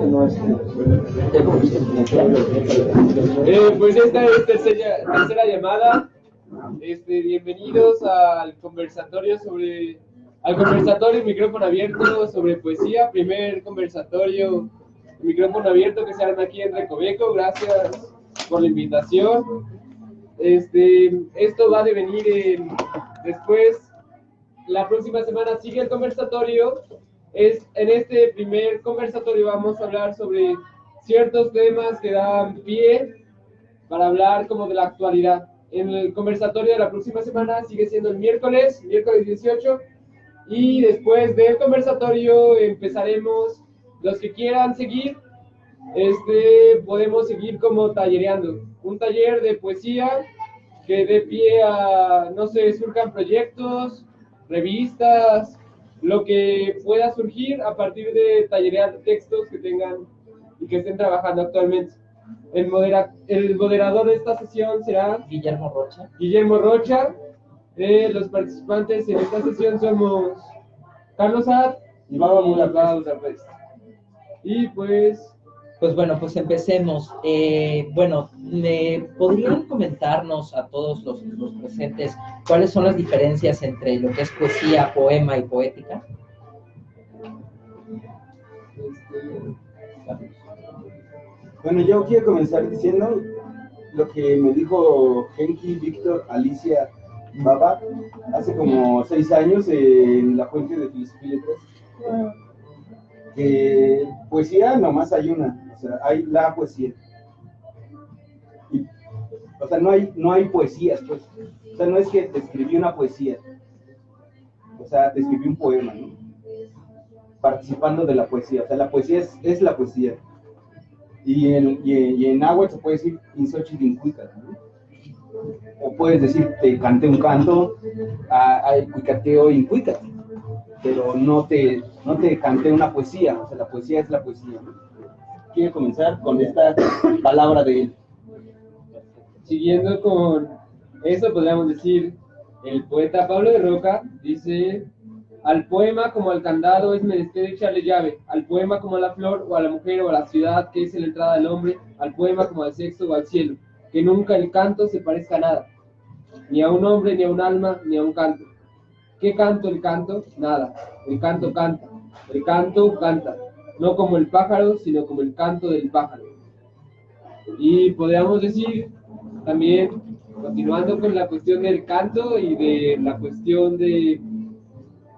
Eh, pues esta es tercera, tercera llamada. Este, bienvenidos al conversatorio sobre al conversatorio micrófono abierto sobre poesía, primer conversatorio micrófono abierto que se arma aquí en Recoveco. Gracias por la invitación. Este, esto va a devenir en, después, la próxima semana sigue el conversatorio. Es, en este primer conversatorio vamos a hablar sobre ciertos temas que dan pie para hablar como de la actualidad. En el conversatorio de la próxima semana sigue siendo el miércoles, miércoles 18, y después del conversatorio empezaremos, los que quieran seguir, este, podemos seguir como tallereando. Un taller de poesía que dé pie a, no sé, surjan proyectos, revistas, lo que pueda surgir a partir de tallerear textos que tengan y que estén trabajando actualmente. El, modera, el moderador de esta sesión será Guillermo Rocha. Guillermo Rocha. Eh, los participantes en esta sesión somos Carlos Ad y Baba Mula Y pues pues bueno, pues empecemos. Eh, bueno, ¿podrían comentarnos a todos los, los, presentes cuáles son las diferencias entre lo que es poesía, poema y poética? Bueno, yo quiero comenzar diciendo lo que me dijo Henki Víctor Alicia Baba hace como seis años en la fuente de Filosofía que poesía nomás hay una, sea, hay la poesía. o sea, no hay, no hay poesías, pues. O sea, no es que te escribí una poesía. O sea, te escribí un poema, ¿no? Participando de la poesía. O sea, la poesía es, es la poesía. Y en, y, agua se puede decir insochilincuica, ¿no? O puedes decir, te canté un canto, a, a cuicateo incuica pero no te, no te canté una poesía, o sea, la poesía es la poesía. Quiero comenzar con esta palabra de él. Siguiendo con eso, podríamos decir, el poeta Pablo de Roca dice, al poema como al candado es menester echarle llave, al poema como a la flor o a la mujer o a la ciudad que es la entrada del hombre, al poema como al sexo o al cielo, que nunca el canto se parezca a nada, ni a un hombre, ni a un alma, ni a un canto ¿Qué canto el canto? Nada. El canto canta. El canto canta. No como el pájaro, sino como el canto del pájaro. Y podríamos decir también, continuando con la cuestión del canto y de la cuestión de,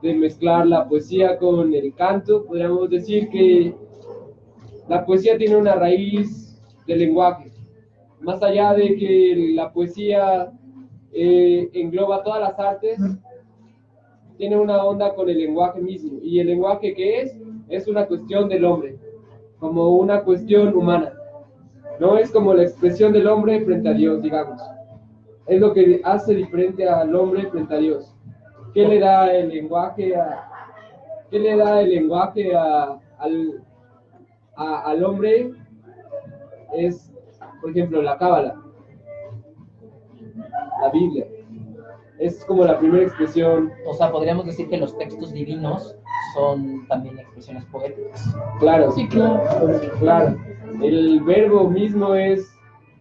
de mezclar la poesía con el canto, podríamos decir que la poesía tiene una raíz del lenguaje. Más allá de que la poesía eh, engloba todas las artes, tiene una onda con el lenguaje mismo. ¿Y el lenguaje que es? Es una cuestión del hombre, como una cuestión humana. No es como la expresión del hombre frente a Dios, digamos. Es lo que hace diferente al hombre frente a Dios. ¿Qué le da el lenguaje a, qué le da el lenguaje a, al, al hombre? Es, por ejemplo, la cábala, la Biblia es como la primera expresión. O sea, podríamos decir que los textos divinos son también expresiones poéticas. Claro, sí, claro. Claro. El verbo mismo es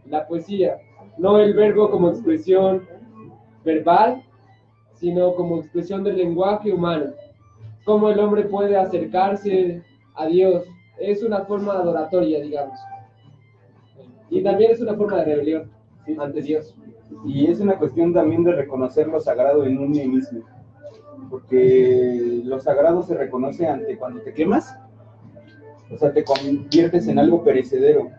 la poesía, no el verbo como expresión verbal, sino como expresión del lenguaje humano. Cómo el hombre puede acercarse a Dios. Es una forma adoratoria, digamos. Y también es una forma de rebelión ante Dios. Y es una cuestión también de reconocer lo sagrado en uno mismo. Porque lo sagrado se reconoce ante cuando te quemas, o sea, te conviertes en algo perecedero.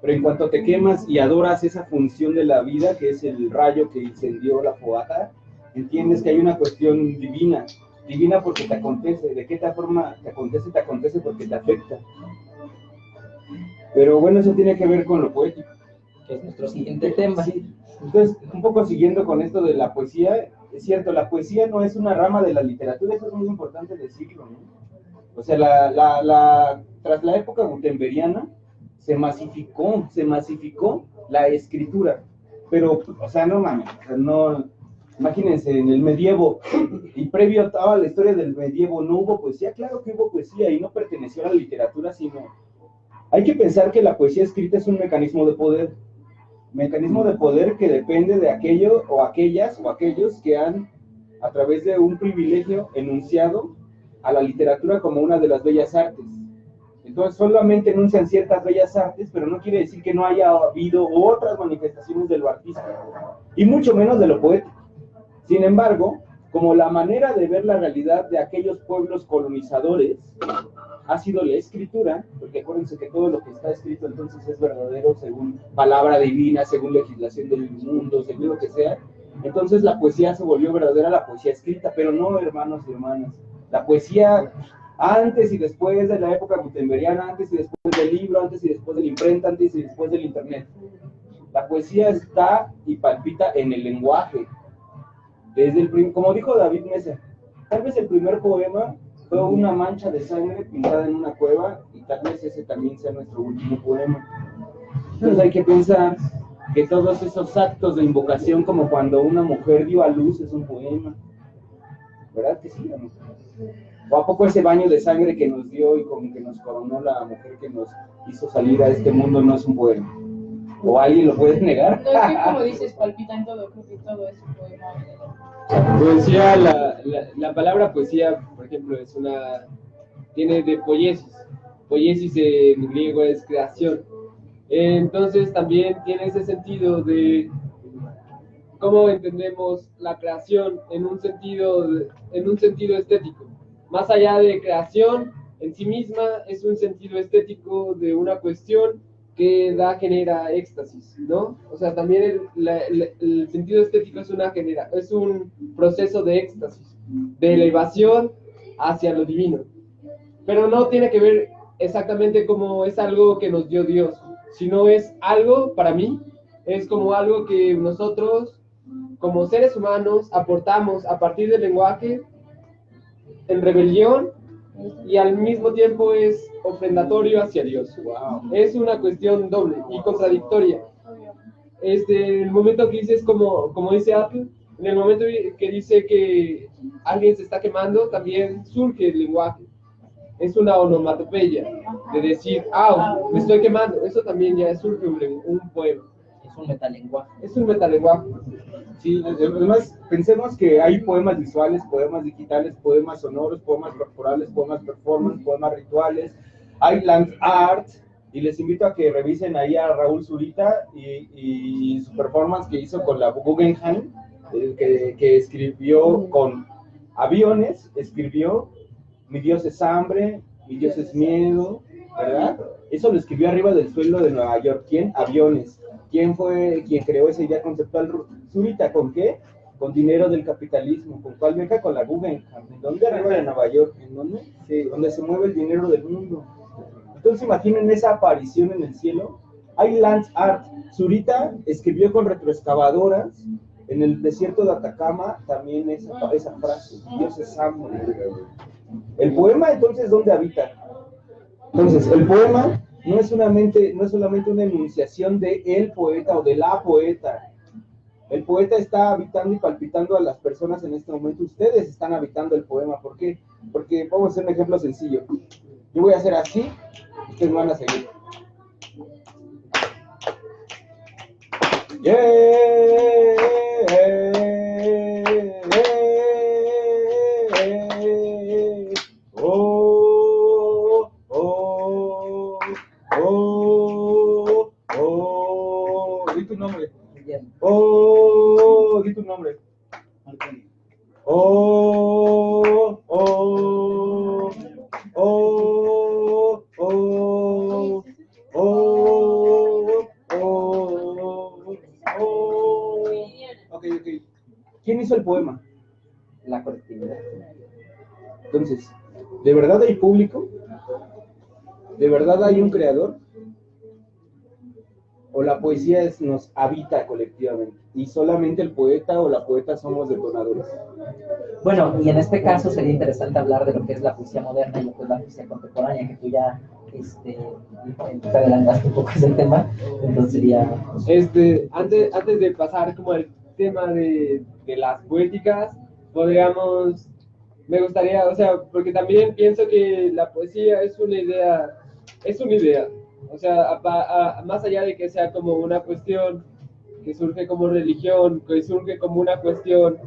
Pero en cuanto te quemas y adoras esa función de la vida, que es el rayo que incendió la fogata, entiendes que hay una cuestión divina. Divina porque te acontece. ¿De qué forma te acontece? Te acontece porque te afecta. Pero bueno, eso tiene que ver con lo poético. Que es nuestro siguiente tema. Entonces, un poco siguiendo con esto de la poesía, es cierto, la poesía no es una rama de la literatura, eso es muy importante decirlo, ¿no? O sea, la, la, la, tras la época gutenberiana se masificó, se masificó la escritura, pero, o sea, no mames, no, Imagínense, en el medievo, y previo a toda la historia del medievo, no hubo poesía. Claro que hubo poesía y no perteneció a la literatura, sino. Hay que pensar que la poesía escrita es un mecanismo de poder. Mecanismo de poder que depende de aquello o aquellas o aquellos que han, a través de un privilegio, enunciado a la literatura como una de las bellas artes. Entonces solamente enuncian ciertas bellas artes, pero no quiere decir que no haya habido otras manifestaciones de lo artístico, y mucho menos de lo poético. Sin embargo, como la manera de ver la realidad de aquellos pueblos colonizadores ha sido la escritura, porque acuérdense que todo lo que está escrito entonces es verdadero según palabra divina, según legislación del mundo, según lo que sea, entonces la poesía se volvió verdadera la poesía escrita, pero no hermanos y hermanas. La poesía antes y después de la época gutenbergiana, antes y después del libro, antes y después de la imprenta, antes y después del internet. La poesía está y palpita en el lenguaje. Desde el como dijo David Mesa, tal vez el primer poema fue una mancha de sangre pintada en una cueva y tal vez ese también sea nuestro último poema. Entonces hay que pensar que todos esos actos de invocación, como cuando una mujer dio a luz, es un poema. ¿Verdad que sí? ¿O a poco ese baño de sangre que nos dio y con que nos coronó la mujer que nos hizo salir a este mundo no es un poema? ¿O alguien lo puede negar? No, es que como dices, palpita en todo, creo que todo es un poema. Poesía, la, la, palabra poesía, por ejemplo, es una. tiene de poiesis. Poiesis en griego es creación. Entonces también tiene ese sentido de cómo entendemos la creación en un sentido, en un sentido estético más allá de creación en sí misma, es un sentido estético de una cuestión que da, genera éxtasis, ¿no? O sea, también el, sentido estético es, una genera, es un proceso de éxtasis, de elevación hacia lo divino. Pero no tiene que ver exactamente como es algo que nos dio Dios, sino es algo, para mí, es como algo que nosotros, como seres humanos, aportamos a partir del lenguaje en rebelión y al mismo tiempo es ofrendatorio hacia Dios. Es una cuestión doble y contradictoria. Este, el momento que dices, como, como dice Apple, en el momento que dice que alguien se está quemando, también surge el lenguaje. Es una onomatopeya de decir, ah, me estoy quemando. Eso también ya surge un, un poema. Es un metalenguaje. Es un metalenguaje. Sí, además pensemos que hay poemas visuales, poemas digitales, poemas sonoros, poemas corporales, poemas performance, poemas rituales, hay land art, y les invito a que revisen ahí a Raúl Zurita y, su performance que hizo con la Guggenheim, que, que, escribió con aviones, escribió Mi Dios es hambre, Mi Dios es miedo, ¿verdad? Eso lo escribió arriba del suelo de Nueva York. ¿Quién? Aviones. ¿Quién fue quien creó esa idea conceptual? Zurita, ¿con qué? Con dinero del capitalismo. ¿Con cuál beca? Con la Guggenheim. ¿En dónde? Arriba de Nueva York. ¿En dónde? Sí, donde se mueve el dinero del mundo. Entonces imaginen esa aparición en el cielo. Hay land art. Zurita escribió con retroexcavadoras en el desierto de Atacama también esa, esa frase. Dios es hambre. El poema entonces, ¿dónde habita? Entonces, el poema no es, solamente, solamente una enunciación de el poeta o de la poeta. El poeta está habitando y palpitando a las personas en este momento. Ustedes están habitando el poema. ¿Por qué? Porque vamos a hacer un ejemplo sencillo. Yo voy a hacer así, ustedes van a seguir. Oh, público? ¿De verdad hay un creador? o la poesía es, nos habita colectivamente y solamente el poeta o la poeta somos detonadores. Bueno, y en este caso sería interesante hablar de lo que es la poesía moderna y lo que es la poesía contemporánea, que tú ya este, te adelantaste un poco ese tema, entonces sería... Este, antes, antes de pasar como el tema de, de las poéticas, podríamos, me gustaría, o sea, porque también pienso que la poesía es una idea, es una idea, o sea, a- a- más allá de que sea como una cuestión que surge como religión, que surge como una cuestión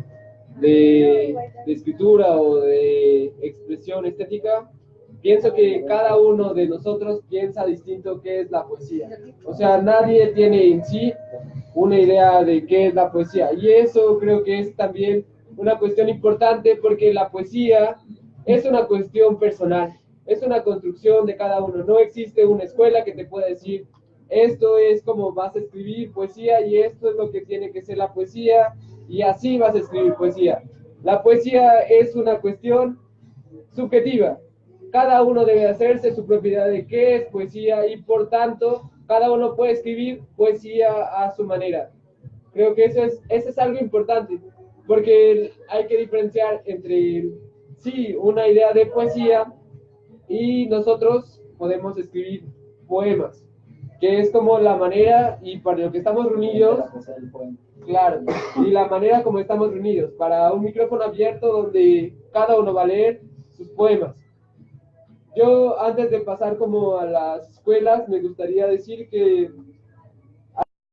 de, de escritura o de expresión estética, pienso que cada uno de nosotros piensa distinto qué es la poesía. O sea, nadie tiene en sí una idea de qué es la poesía. Y eso creo que es también una cuestión importante porque la poesía es una cuestión personal, es una construcción de cada uno. No existe una escuela que te pueda decir, esto es como vas a escribir poesía y esto es lo que tiene que ser la poesía y así vas a escribir poesía. La poesía es una cuestión subjetiva. Cada uno debe hacerse su propiedad de qué es poesía y por tanto cada uno puede escribir poesía a su manera. Creo que eso es, eso es algo importante porque hay que diferenciar entre, sí, una idea de poesía y nosotros podemos escribir poemas, que es como la manera y para lo que estamos reunidos, claro, y la manera como estamos reunidos, para un micrófono abierto donde cada uno va a leer sus poemas. Yo, antes de pasar como a las escuelas, me gustaría decir que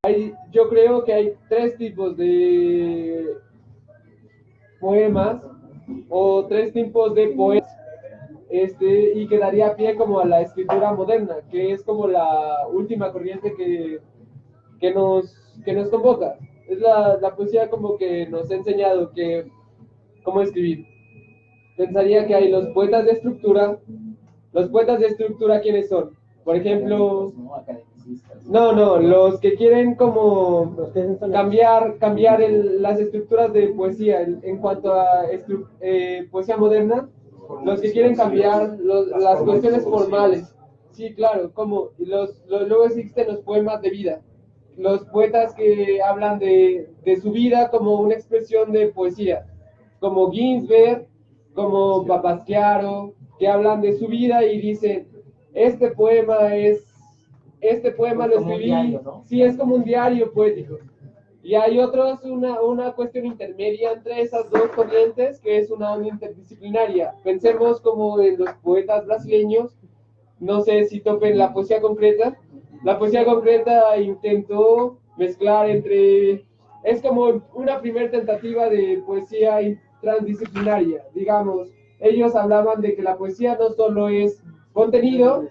hay, yo creo que hay tres tipos de poemas o tres tipos de poetas este, y que daría pie como a la escritura moderna, que es como la última corriente que, que, nos, que nos convoca. Es la, la poesía como que nos ha enseñado que cómo escribir. Pensaría que hay los poetas de estructura. Los poetas de estructura, ¿quiénes son? Por ejemplo, no, los que quieren como cambiar, cambiar el- las estructuras de poesía en, en cuanto a estru- eh, poesía moderna, los que quieren cambiar los- las cuestiones formales. Sí, claro, como los, los- luego existen los poemas de vida, los poetas que hablan de, de su vida como una expresión de poesía, como Ginsberg, como Papasquiaro, que hablan de su vida y dicen, este poema es, este poema lo Como un escribí, diario, ¿no? sí, es como un diario poético. Y hay otros, una, una cuestión intermedia entre esas dos corrientes, que es una onda interdisciplinaria. Pensemos como en los poetas brasileños, no sé si topen la poesía concreta. La poesía concreta intentó mezclar entre, es como una primera tentativa de poesía in- transdisciplinaria, digamos. Ellos hablaban de que la poesía no solo es contenido,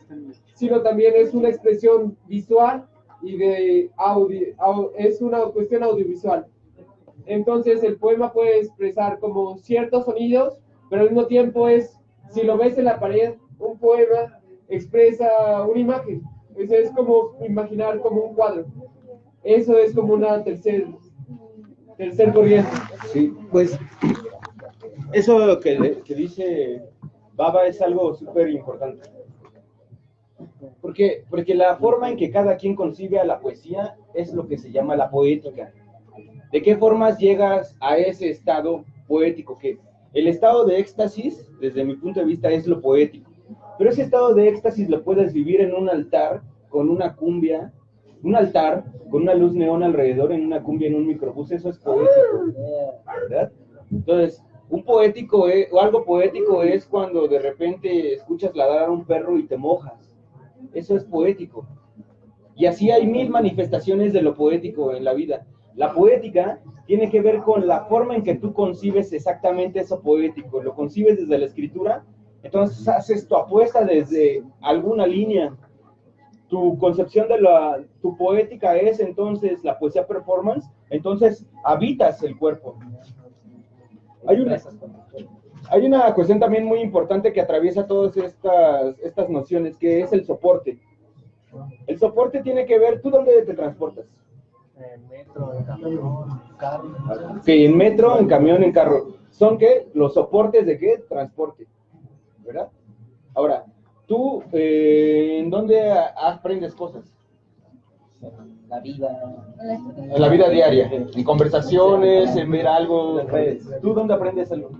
sino también es una expresión visual y de audio, au- es una cuestión audiovisual. Entonces el poema puede expresar como ciertos sonidos, pero al mismo tiempo es, si lo ves en la pared, un poema expresa una imagen. Eso es como imaginar como un cuadro. Eso es como una tercer, tercer corriente. Sí, pues eso que, que dice Baba es algo súper importante. Porque, porque la forma en que cada quien concibe a la poesía es lo que se llama la poética. ¿De qué formas llegas a ese estado poético? Que el estado de éxtasis, desde mi punto de vista, es lo poético. Pero ese estado de éxtasis lo puedes vivir en un altar con una cumbia, un altar con una luz neón alrededor, en una cumbia, en un microbús. Eso es poético. ¿verdad? Entonces, un poético es- o algo poético es cuando de repente escuchas ladrar a un perro y te mojas. Eso es poético. Y así hay mil manifestaciones de lo poético en la vida. La poética tiene que ver con la forma en que tú concibes exactamente eso poético. Lo concibes desde la escritura, entonces haces tu apuesta desde alguna línea. Tu concepción de la, tu poética es entonces la poesía performance, entonces habitas el cuerpo. Hay una, hay una cuestión también muy importante que atraviesa todas estas, estas nociones, que es el soporte. El soporte tiene que ver, ¿tú dónde te transportas? En metro, en camión, en carro. Que en metro, en camión, en carro. ¿Son qué? Los soportes de qué? Transporte. ¿Verdad? Ahora, ¿tú eh, en dónde aprendes cosas? La vida. En la vida diaria, en conversaciones, en ver algo. ¿Tú dónde aprendes algo?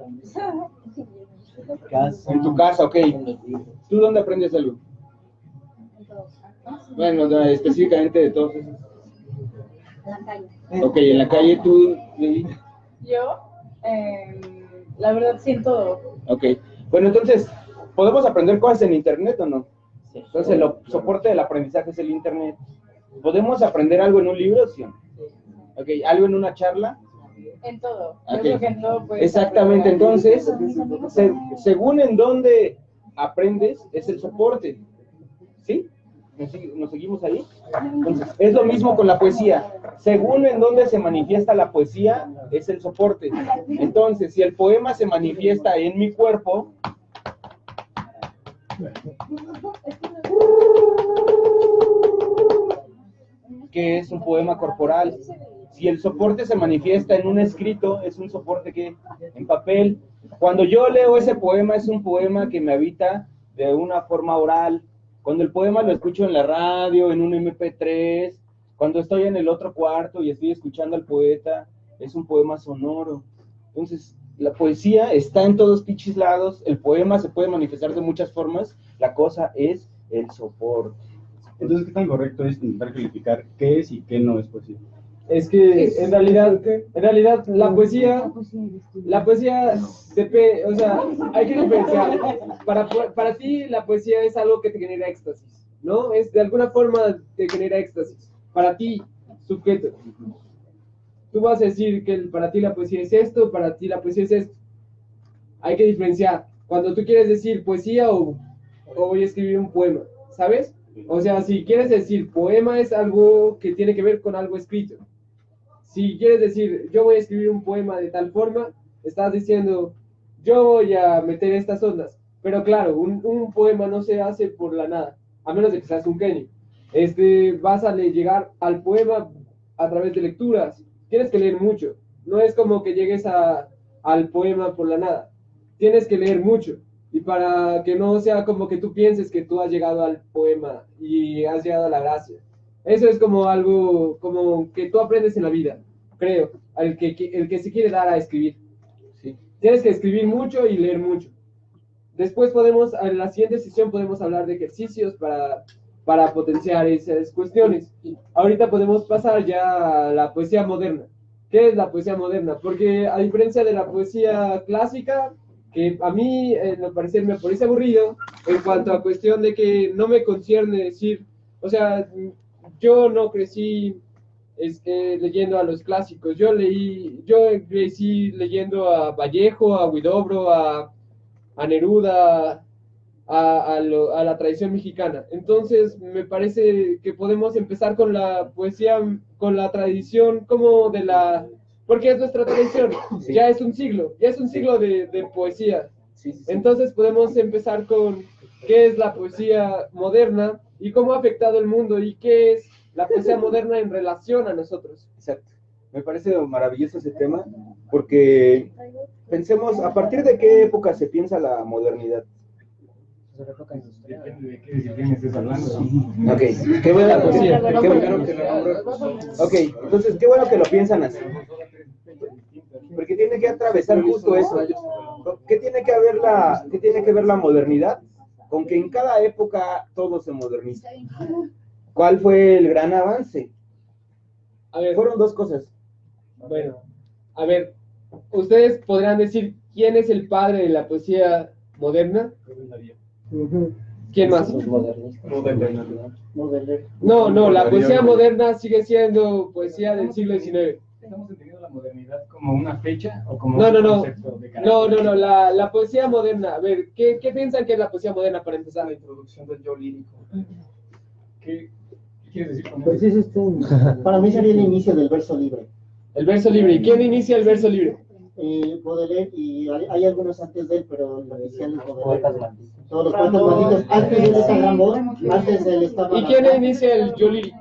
Casa. En tu casa, ok. ¿Tú dónde aprendes algo? Bueno, no, específicamente de todos esos. En la calle. Ok, en la calle tú... Yo, eh, la verdad, siento. Ok. Bueno, entonces, ¿podemos aprender cosas en Internet o no? Entonces, el soporte del aprendizaje es el Internet. ¿Podemos aprender algo en un libro? Sí. Ok, ¿algo en una charla? En todo. Ok. Yo creo que en todo puedes Exactamente, entonces, se- según en dónde aprendes, es el soporte. ¿Sí? ¿Nos, sig- nos seguimos ahí? Entonces, es lo mismo con la poesía. Según en dónde se manifiesta la poesía, es el soporte. Entonces, si el poema se manifiesta en mi cuerpo, que es un poema corporal. Si el soporte se manifiesta en un escrito, es un soporte que en papel. Cuando yo leo ese poema, es un poema que me habita de una forma oral. Cuando el poema lo escucho en la radio, en un MP3, cuando estoy en el otro cuarto y estoy escuchando al poeta, es un poema sonoro. Entonces, la poesía está en todos pinches lados, el poema se puede manifestar de muchas formas, la cosa es el soporte. Entonces, ¿qué tan correcto es intentar calificar qué es y qué no es poesía? Es que en realidad, en realidad la poesía, la poesía, depe- o sea, hay que diferenciar. Para, para ti la poesía es algo que te genera éxtasis, ¿no? Es de alguna forma te genera éxtasis. Para ti, sujeto. Tú vas a decir que para ti la poesía es esto, para ti la poesía es esto. Hay que diferenciar. Cuando tú quieres decir poesía o, o voy a escribir un poema, ¿sabes? O sea, si quieres decir poema es algo que tiene que ver con algo escrito. Si quieres decir yo voy a escribir un poema de tal forma, estás diciendo yo voy a meter estas ondas. Pero claro, un, poema no se hace por la nada, a menos de que seas un genio. Este, vas a le- llegar al poema a través de lecturas. Tienes que leer mucho. No es como que llegues a, al poema por la nada. Tienes que leer mucho. Y para que no sea como que tú pienses que tú has llegado al poema y has llegado a la gracia. Eso es como algo como que tú aprendes en la vida, creo, el que, el que se quiere dar a escribir. Sí. Tienes que escribir mucho y leer mucho. Después podemos, en la siguiente sesión podemos hablar de ejercicios para, para potenciar esas cuestiones. Ahorita podemos pasar ya a la poesía moderna. ¿Qué es la poesía moderna? Porque a diferencia de la poesía clásica, que a mí, en lo parecer, me parece aburrido en cuanto a cuestión de que no me concierne decir, o sea, yo no crecí este, leyendo a los clásicos, yo leí, yo crecí leyendo a Vallejo, a Huidobro, a, a Neruda, a, a lo- a la tradición mexicana. Entonces, me parece que podemos empezar con la poesía, con la tradición como de la... Porque es nuestra tradición, Sí. ya es un siglo, ya es un siglo de, de poesía. Sí, sí, sí. Entonces podemos empezar con qué es la poesía moderna y cómo ha afectado el mundo y qué es la poesía moderna en relación a nosotros. Exacto. Me parece maravilloso ese tema porque pensemos, ¿a partir de qué época se piensa la modernidad? Depende de qué disciplina estés hablando. Ok, qué bueno, poesía. qué bueno que lo- Ok, entonces qué bueno que lo piensan así. Porque tiene que atravesar justo eso. ¿Qué tiene que ver la, qué tiene que ver la modernidad? Con que en cada época todo se moderniza. ¿Cuál fue el gran avance? A ver, Fueron dos cosas. bueno, a ver, ustedes podrán decir quién es el padre de la poesía moderna. ¿Quién más? No, no, la poesía moderna sigue siendo poesía del siglo XIX. ¿Estamos entendiendo la modernidad como una fecha o como No, un no, no. concepto de carácter? No, no, no, la, la poesía moderna. A ver, ¿qué, ¿qué piensan que es la poesía moderna para empezar? La introducción del yo lírico. ¿Qué, qué quieres decir con Pues eso? es este, para mí sería el inicio del verso libre. El verso libre. ¿Y quién inicia el verso libre? Eh, Baudelaire, y hay, hay algunos antes de él, pero lo inicial es Poetas Baudelaire. Todos los poetas malditos, antes de él está Rimbaud, antes de él estaba... ¿Y quién inicia el yo lírico?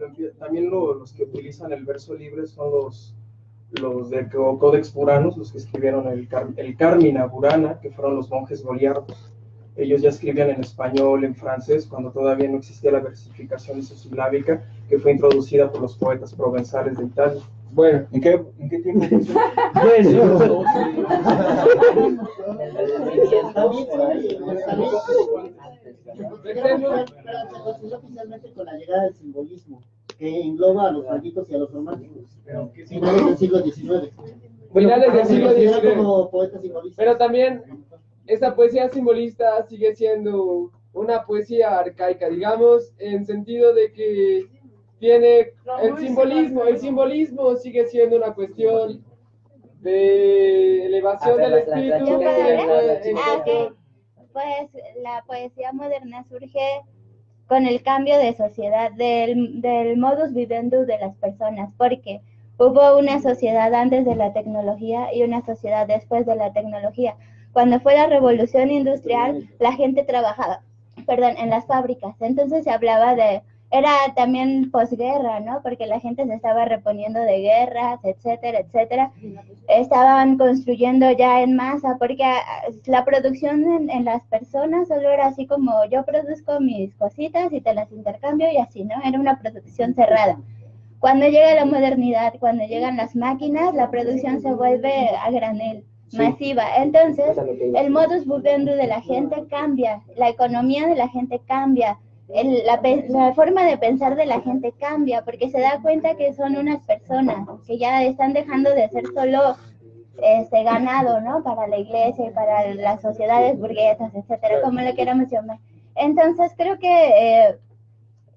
El- también lo- los que utilizan el verso libre son los, los de Co- Codex Puranos, los que escribieron el, el Carmina Burana, que fueron los monjes goliardos. Ellos ya escribían en español, en francés, cuando todavía no existía la versificación isosilábica, que fue introducida por los poetas provenzales de Italia. Bueno, ¿En qué, en qué tiempo? También, pero oficialmente con la llegada del simbolismo, que engloba a los malditos y a los románticos. Pero que sí, Finales del siglo XIX. Finales del Se siglo XIX. como poeta simbolista. Pero también esa poesía simbolista sigue siendo una poesía arcaica, digamos, en sentido de que tiene el simbolismo, el simbolismo sigue siendo una cuestión de elevación A ver, del espíritu. Pues la poesía moderna surge con el cambio de sociedad, del, del modus vivendi de las personas, porque hubo una sociedad antes de la tecnología y una sociedad después de la tecnología. Cuando fue la revolución industrial, la gente trabajaba, perdón, en las fábricas. Entonces se hablaba de, era también posguerra, ¿no? Porque la gente se estaba reponiendo de guerras, etcétera, etcétera estaban construyendo ya en masa, porque ah, la producción en, en las personas solo era así como yo produzco mis cositas y te las intercambio y así, ¿no? Era una producción cerrada. Cuando llega la modernidad, cuando llegan las máquinas, la producción se vuelve a granel, masiva. Entonces, el modus vivendi de la gente cambia, la economía de la gente cambia, el- la, la forma de pensar de la gente cambia, porque se da cuenta que son unas personas que ya están dejando de ser solo este ganado, ¿no? Para la iglesia y para las sociedades burguesas, etcétera, como lo queramos llamar. Entonces, creo que eh,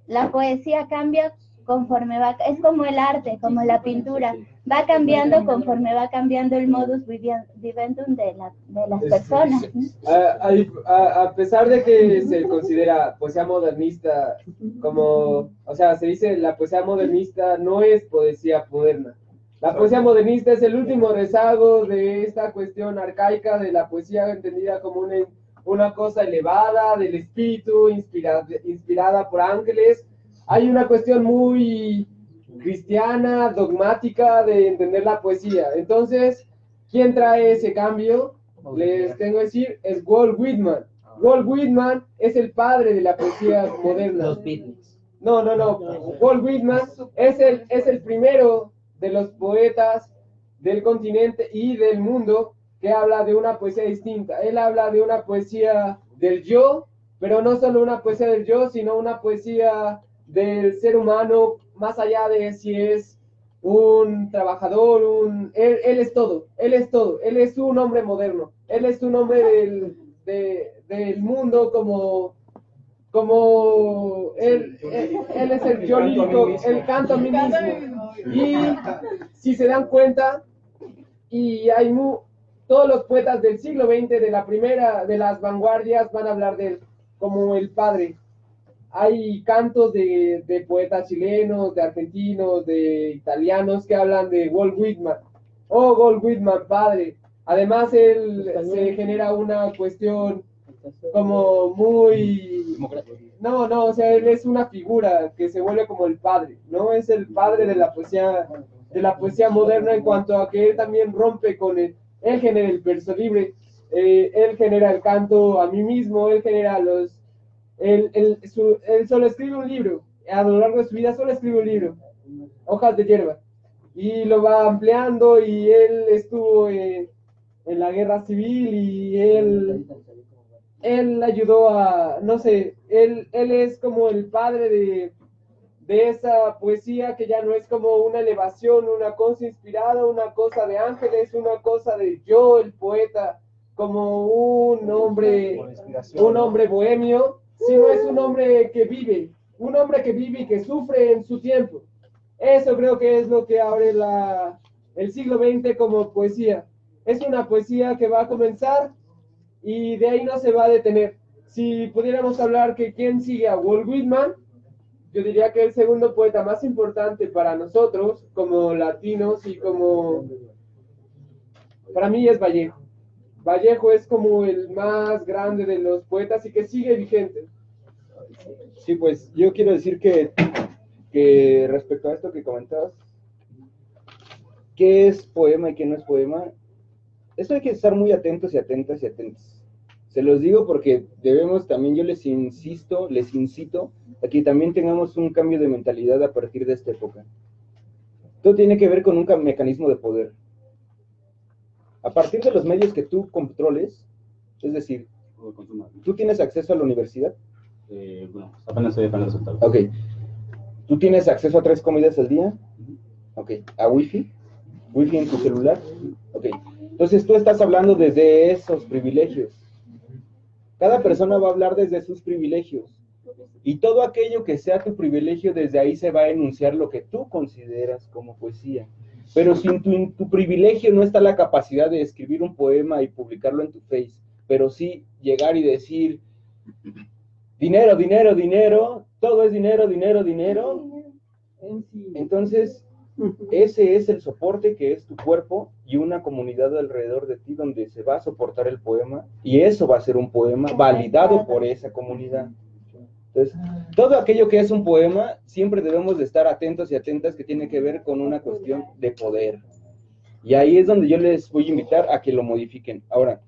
la poesía cambia conforme va, es como el arte, como la pintura, va cambiando conforme va cambiando el modus vivendum de, la, de las personas. ¿no? A, a- a pesar de que se considera poesía modernista como, o sea, se dice la poesía modernista no es poesía moderna. La poesía modernista es el último rezago de esta cuestión arcaica de la poesía entendida como una, una cosa elevada del espíritu, inspirada, inspirada por ángeles. Hay una cuestión muy cristiana, dogmática de entender la poesía. Entonces, ¿quién trae ese cambio? Les tengo que decir, es Walt Whitman. Walt Whitman es el padre de la poesía moderna. Los Beatles. No, no, no. Walt Whitman es el, es el primero de los poetas del continente y del mundo que habla de una poesía distinta. Él habla de una poesía del yo, pero no solo una poesía del yo, sino una poesía del ser humano, más allá de si es un trabajador, un... Él, él es todo, él es todo, él es un hombre moderno, él es un hombre del, de- del mundo como como él, él, él es el yo lírico, el canto a mí mismo. Y si se dan cuenta, y hay mu- todos los poetas del siglo XX, de la primera, de las vanguardias, van a hablar de él como el padre. Hay cantos de, de poetas chilenos, de argentinos, de italianos que hablan de Walt Whitman. Oh, Walt Whitman, padre. Además, él se genera una cuestión como muy no no o sea él es una figura que se vuelve como el padre no es el padre de la poesía de la poesía moderna en cuanto a que él también rompe con el él genera el verso libre eh, él genera el canto a mí mismo él genera los él, él, su- él solo escribe un libro. A lo largo de su vida solo escribe un libro. Hojas de hierba. Y lo va ampliando y él estuvo en, en la guerra civil y él él ayudó a, no sé, él, él es como el padre de, de esa poesía que ya no es como una elevación, una cosa inspirada, una cosa de ángeles, una cosa de yo, el poeta, como un hombre, un hombre bohemio, sino es un hombre que vive, un hombre que vive y que sufre en su tiempo. Eso creo que es lo que abre la, el siglo XX como poesía. Es una poesía que va a comenzar y de ahí no se va a detener. Si pudiéramos hablar que quién sigue a Walt Whitman, yo diría que el segundo poeta más importante para nosotros como latinos y como para mí es Vallejo. Vallejo es como el más grande de los poetas y que sigue vigente. Sí, pues yo quiero decir que, respecto a esto que comentabas, ¿qué es poema y qué no es poema? Esto hay que estar muy atentos y atentas y atentos. Se los digo porque debemos también, yo les insisto, les incito a que también tengamos un cambio de mentalidad a partir de esta época. Todo tiene que ver con un ca- mecanismo de poder. A partir de los medios que tú controles, es decir, tú tienes acceso a la universidad, Eh, bueno, apenas estoy apenas. Ok. ¿Tú tienes acceso a tres comidas al día? Ok. ¿A wifi? ¿Wifi en tu celular? Ok. Entonces tú estás hablando desde esos privilegios. Cada persona va a hablar desde sus privilegios. Y todo aquello que sea tu privilegio, desde ahí se va a enunciar lo que tú consideras como poesía. Pero si en tu, tu privilegio no está la capacidad de escribir un poema y publicarlo en tu face, pero sí llegar y decir, dinero, dinero, dinero, todo es dinero, dinero, dinero. Entonces, ese es el soporte que es tu cuerpo y una comunidad alrededor de ti donde se va a soportar el poema y eso va a ser un poema validado por esa comunidad. Entonces, todo aquello que es un poema, siempre debemos de estar atentos y atentas que tiene que ver con una cuestión de poder. Y ahí es donde yo les voy a invitar a que lo modifiquen. Ahora,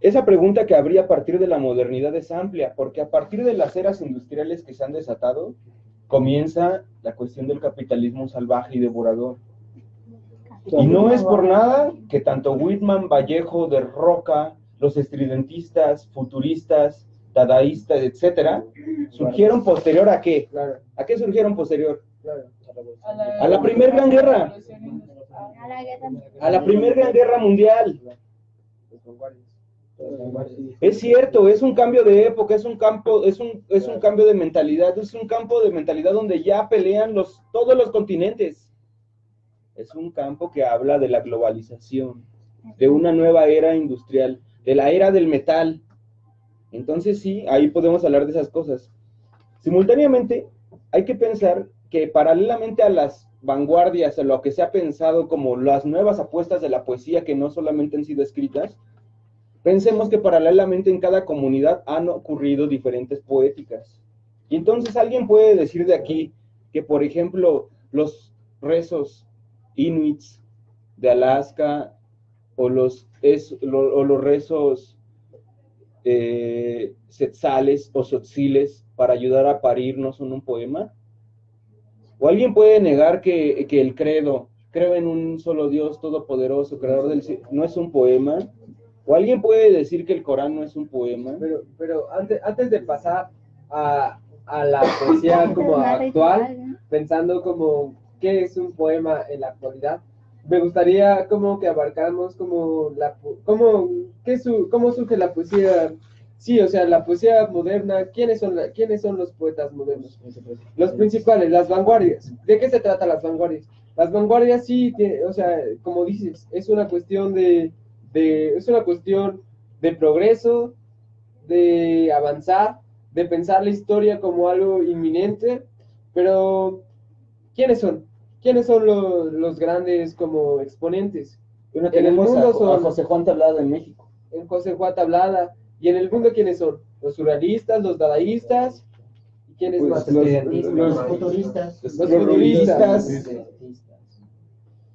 esa pregunta que habría a partir de la modernidad es amplia, porque a partir de las eras industriales que se han desatado, comienza la cuestión del capitalismo salvaje y devorador. Y no es por nada que tanto Whitman, Vallejo, De Roca, los estridentistas, futuristas, dadaístas, etcétera, surgieron posterior a qué? ¿A qué surgieron posterior? A la Primera Gran Guerra. A la guerra. A la Primera Gran Guerra Mundial. Es cierto, es un cambio de época, es un campo, es un, es un cambio de mentalidad, es un campo de mentalidad donde ya pelean los, todos los continentes. Es un campo que habla de la globalización, de una nueva era industrial, de la era del metal. Entonces sí, ahí podemos hablar de esas cosas. Simultáneamente, hay que pensar que paralelamente a las vanguardias, a lo que se ha pensado como las nuevas apuestas de la poesía que no solamente han sido escritas, Pensemos que paralelamente en cada comunidad han ocurrido diferentes poéticas. Y entonces alguien puede decir de aquí que, por ejemplo, los rezos inuits de Alaska o los, o los rezos eh, setzales o sotziles para ayudar a parir no son un poema. O alguien puede negar que, que el credo, creo en un solo Dios todopoderoso, creador del cielo, no es un poema. O alguien puede decir que el Corán no es un poema. Pero, pero antes, antes de pasar a, a la poesía como actual, pensando como qué es un poema en la actualidad, me gustaría como que abarcamos como la cómo, qué su, cómo surge la poesía. Sí, o sea, la poesía moderna, ¿quiénes son, la- ¿quiénes son los poetas modernos? Los principales, las vanguardias. ¿De qué se trata las vanguardias? Las vanguardias sí, tiene- o sea, como dices, es una cuestión de, de- es una cuestión de progreso, de avanzar, de pensar la historia como algo inminente, pero ¿quiénes son? ¿Quiénes son lo- los grandes como exponentes? Bueno, En el a, mundo a son- José Juan Tablada en México. En José Juan Tablada. ¿Y en el mundo quiénes son? Los surrealistas, los dadaístas, ¿y quiénes Pues, más? los-. Los futuristas. Los futuristas. futuristas.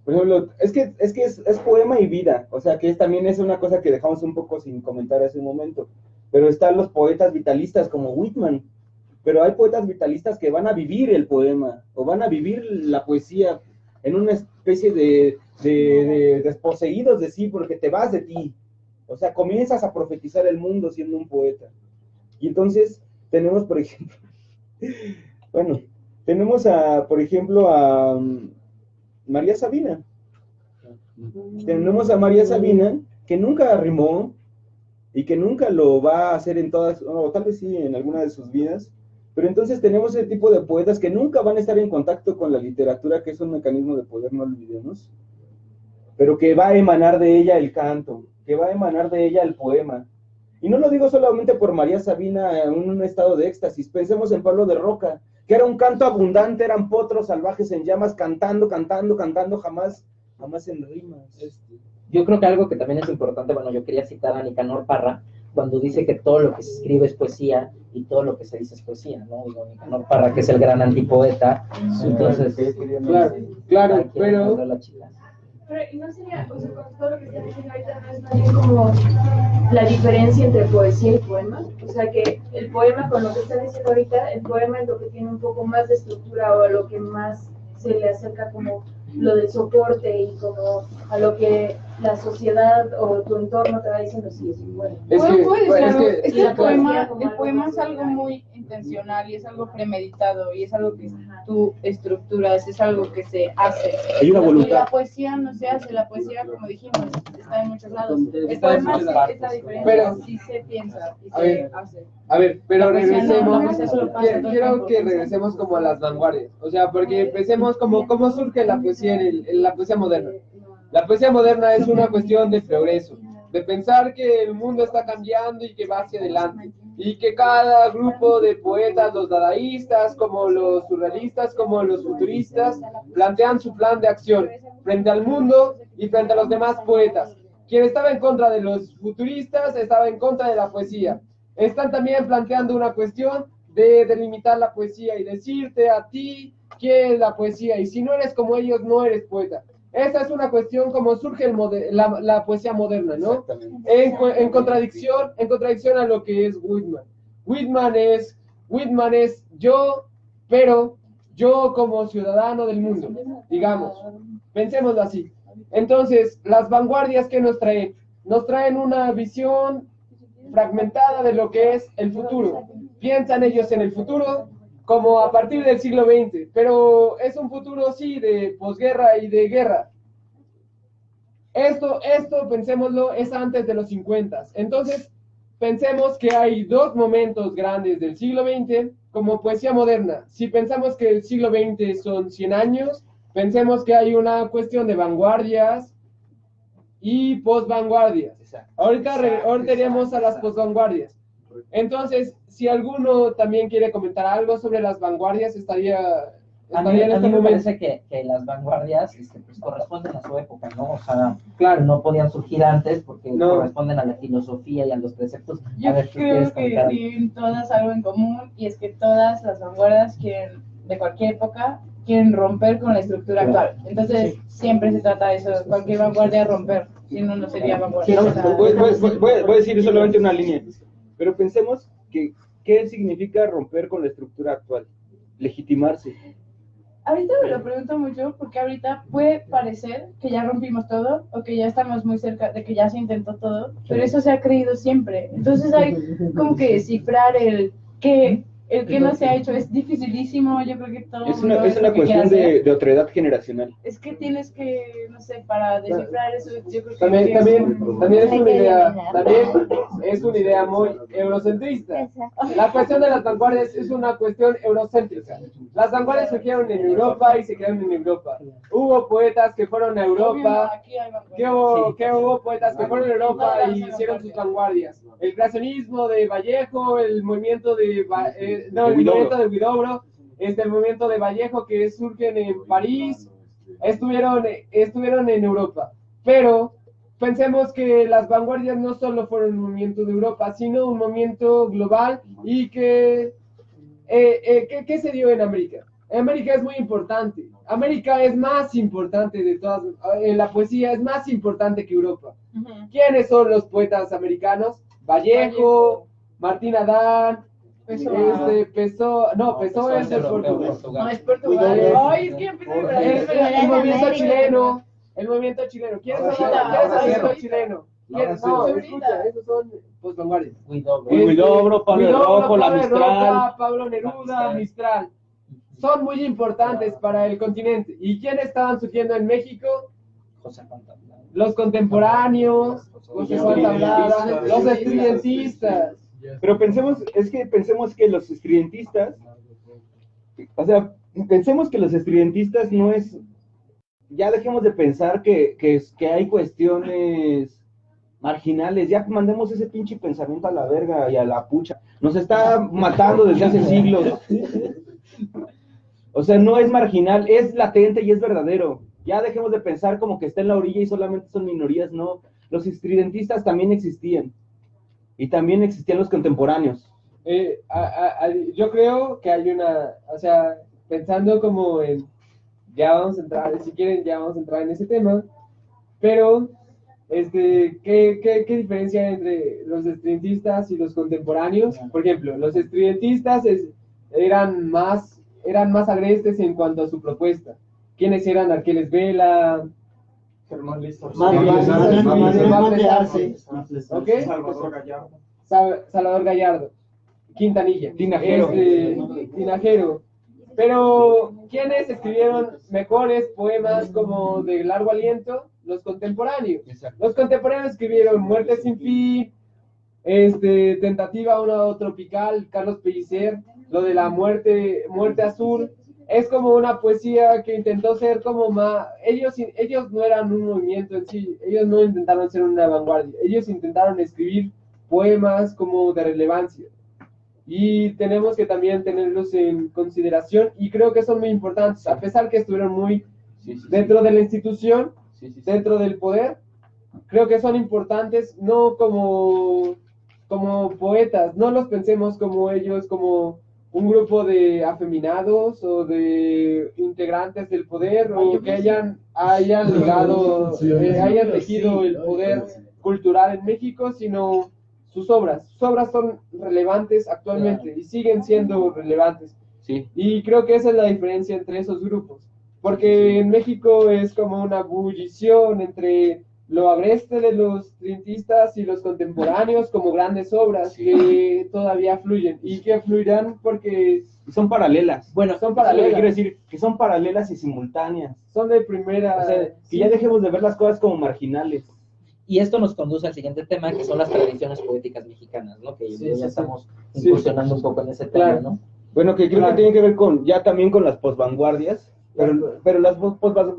Por ejemplo, es que, es, que es, es poema y vida, o sea que es, también es una cosa que dejamos un poco sin comentar hace un momento, pero están los poetas vitalistas como Whitman, pero hay poetas vitalistas que van a vivir el poema, o van a vivir la poesía en una especie de, de, de desposeídos de sí, porque te vas de ti, o sea, comienzas a profetizar el mundo siendo un poeta. Y entonces tenemos, por ejemplo, bueno, tenemos a, por ejemplo, a mm, María Sabina. Tenemos a María Sabina, que nunca rimó y que nunca lo va a hacer en todas, o tal vez sí en alguna de sus vidas, pero entonces tenemos ese tipo de poetas que nunca van a estar en contacto con la literatura, que es un mecanismo de poder, no olvidemos, pero que va a emanar de ella el canto, que va a emanar de ella el poema. Y no lo digo solamente por María Sabina en un estado de éxtasis, pensemos en Pablo de Roca, que era un canto abundante, eran potros salvajes en llamas, cantando, cantando, cantando, jamás, jamás en rimas. Yo creo que algo que también es importante, bueno, yo quería citar a Nicanor Parra, cuando dice que todo lo que se escribe es poesía y todo lo que se dice es poesía, ¿no? Digo, Nicanor Parra, que es el gran antipoeta, entonces... Claro, claro, pero-. Pero, ¿y no sería, o sea, con todo lo que está diciendo ahorita, no es más bien como la diferencia entre poesía y poema? O sea, que el poema, con lo que está diciendo ahorita, el poema es lo que tiene un poco más de estructura o a lo que más se le acerca como lo del soporte y como a lo que la sociedad o tu entorno te va diciendo sí. Es puede bueno, es algo- que- es el poema, el es algo muy intencional y es algo premeditado y es algo que tú estructuras, es algo que se hace. Hay una Y voluntad. la poesía no se hace, la poesía, como dijimos, está en muchos lados. El Está en poema muchas se- partes, es la diferencia, Pero- sí se piensa y se ver, hace. A ver, pero La poesía no, regresemos. Quiero, que regresemos como a las vanguardias. O sea, porque empecemos como cómo surge la poesía en, el- en la poesía moderna. La poesía moderna es una cuestión de progreso, de pensar que el mundo está cambiando y que va hacia adelante. Y que cada grupo de poetas, los dadaístas, como los surrealistas, como los futuristas, plantean su plan de acción frente al mundo y frente a los demás poetas. Quien estaba en contra de los futuristas estaba en contra de la poesía. Están también planteando una cuestión de delimitar la poesía y decirte a ti qué es la poesía. Y si no eres como ellos, no eres poeta. Esa es una cuestión como surge el la, la poesía moderna, ¿no? En, contradicción, en contradicción a lo que es Whitman. Whitman es, Whitman es yo, pero yo como ciudadano del mundo, digamos. Pensémoslo así. Entonces, las vanguardias que nos traen, nos traen una visión fragmentada de lo que es el futuro. Piensan ellos en el futuro como a partir del siglo XX, pero es un futuro sí de posguerra y de guerra. Esto, esto, pensémoslo, es antes de los 50. Entonces, pensemos que hay dos momentos grandes del siglo XX como poesía moderna. Si pensamos que el siglo XX son 100 años, pensemos que hay una cuestión de vanguardias y posvanguardias. Ahorita, ahorita iremos a las posvanguardias. Entonces, si alguno también quiere comentar algo sobre las vanguardias, estaría, A mí, en a este mí me momento. parece que, que las vanguardias este, pues, corresponden a su época, ¿no? O sea, Claro. no podían surgir antes porque No. corresponden a la filosofía y a los preceptos. Yo a ver, ¿tú creo que tienen todas algo en común y es que todas las vanguardias quieren, de cualquier época, quieren romper con la estructura actual. Entonces, siempre se trata de eso, cualquier vanguardia romper, si no, no sería vanguardia. Voy a decir solamente una línea, pero pensemos que qué significa romper con la estructura actual, legitimarse. Ahorita me lo pregunto mucho porque ahorita puede parecer que ya rompimos todo o que ya estamos muy cerca de que ya se intentó todo, pero eso se ha creído siempre. Entonces hay como que descifrar el que el que no se ha hecho es dificilísimo, yo creo que todo Es mundo una, es una cuestión de, de otredad generacional. Es que tienes que, no sé, para descifrar eso, yo creo que También, también, un- también es una idea, también es una idea muy eurocentrista. La cuestión de las vanguardias es una cuestión eurocéntrica. Las vanguardias surgieron en Europa y se crearon en Europa. Hubo poetas que fueron a Europa, que hubo, que hubo poetas que fueron a Europa y hicieron sus vanguardias. El creacionismo de Vallejo, el movimiento de, Va- eh, no, el Huidobro. movimiento de Huidobro, este, el movimiento de Vallejo que surgen en París, estuvieron, estuvieron en Europa. Pero pensemos que las vanguardias no solo fueron un movimiento de Europa, sino un movimiento global y que, eh, eh, ¿qué, qué se dio en América? América es muy importante. América es más importante de todas, en la poesía es más importante que Europa. Ujú. ¿Quiénes son los poetas americanos? Vallejo, Martín Adán, Pessoa. este, Pessoa, no, Pessoa es de Portugal. No, es Portugal. Ay, es que empecé a El, hablar. el- el movimiento chileno, el movimiento chileno. ¿Quién es el Ahorita, quién es el movimiento chileno? Ahora ¿Quién- sí. No, escucha, esos son pues vanguardias. Huidobro. Pablo Rojo, la Mistral. Pablo Neruda, Mistral. Son muy importantes para el continente. ¿Y quiénes estaban surgiendo en México? José. Los contemporáneos, José los estudiantistas. Pero pensemos, es que pensemos que los estridentistas, o sea, pensemos que los estridentistas no es, ya dejemos de pensar que, que, que hay cuestiones marginales, ya mandemos ese pinche pensamiento a la verga y a la pucha. Nos está matando desde hace siglos. O sea, no es marginal, es latente y es verdadero. Ya dejemos de pensar como que está en la orilla y solamente son minorías, no. Los estridentistas también existían. Y también existían los contemporáneos. Eh, a- a- a- yo creo que hay una, o sea, pensando como en, ya vamos a entrar, si quieren, ya vamos a entrar en ese tema, pero, este, ¿qué, qué, qué diferencia hay entre los estridentistas y los contemporáneos? Por ejemplo, los estridentistas es- eran más, eran más agrestes en cuanto a su propuesta. ¿Quiénes eran Arqueles Vela? Salvador Gallardo. Sa- Salvador Gallardo, Quintanilla, Tinajero. este, Tinajero. Pero, ¿quiénes escribieron mejores poemas como de largo aliento? Los contemporáneos. Los contemporáneos escribieron Muerte sin fin, este, Tentativa una tropical, Carlos Pellicer, lo de la muerte, muerte azul. Es como una poesía que intentó ser como más... Ellos, ellos no eran un movimiento en sí, ellos no intentaron ser una vanguardia, ellos intentaron escribir poemas como de relevancia. Y tenemos que también tenerlos en consideración y creo que son muy importantes, a pesar que estuvieron muy dentro de la institución, dentro del poder, creo que son importantes no como, como poetas, no los pensemos como ellos, como un grupo de afeminados o de integrantes del poder o que hayan, hayan logrado, eh, hayan tejido el poder cultural en México, sino sus obras. Sus obras son relevantes actualmente y siguen siendo relevantes. Sí. Y creo que esa es la diferencia entre esos grupos. Porque en México es como una bullición entre lo agreste de los trintistas y los contemporáneos como grandes obras que todavía fluyen y que fluirán porque Son paralelas. Bueno, son paralelas. quiero decir, que son paralelas y simultáneas. son de primera... O sea, que ya dejemos de ver las cosas como marginales. Y esto nos conduce al siguiente tema, que son las tradiciones poéticas mexicanas, ¿no? Que Sí, ya estamos Sí. incursionando un poco en ese tema, Claro. ¿no? Bueno, que creo Claro. que tiene que ver con, ya también con las posvanguardias, pero, pero las, pos- posva-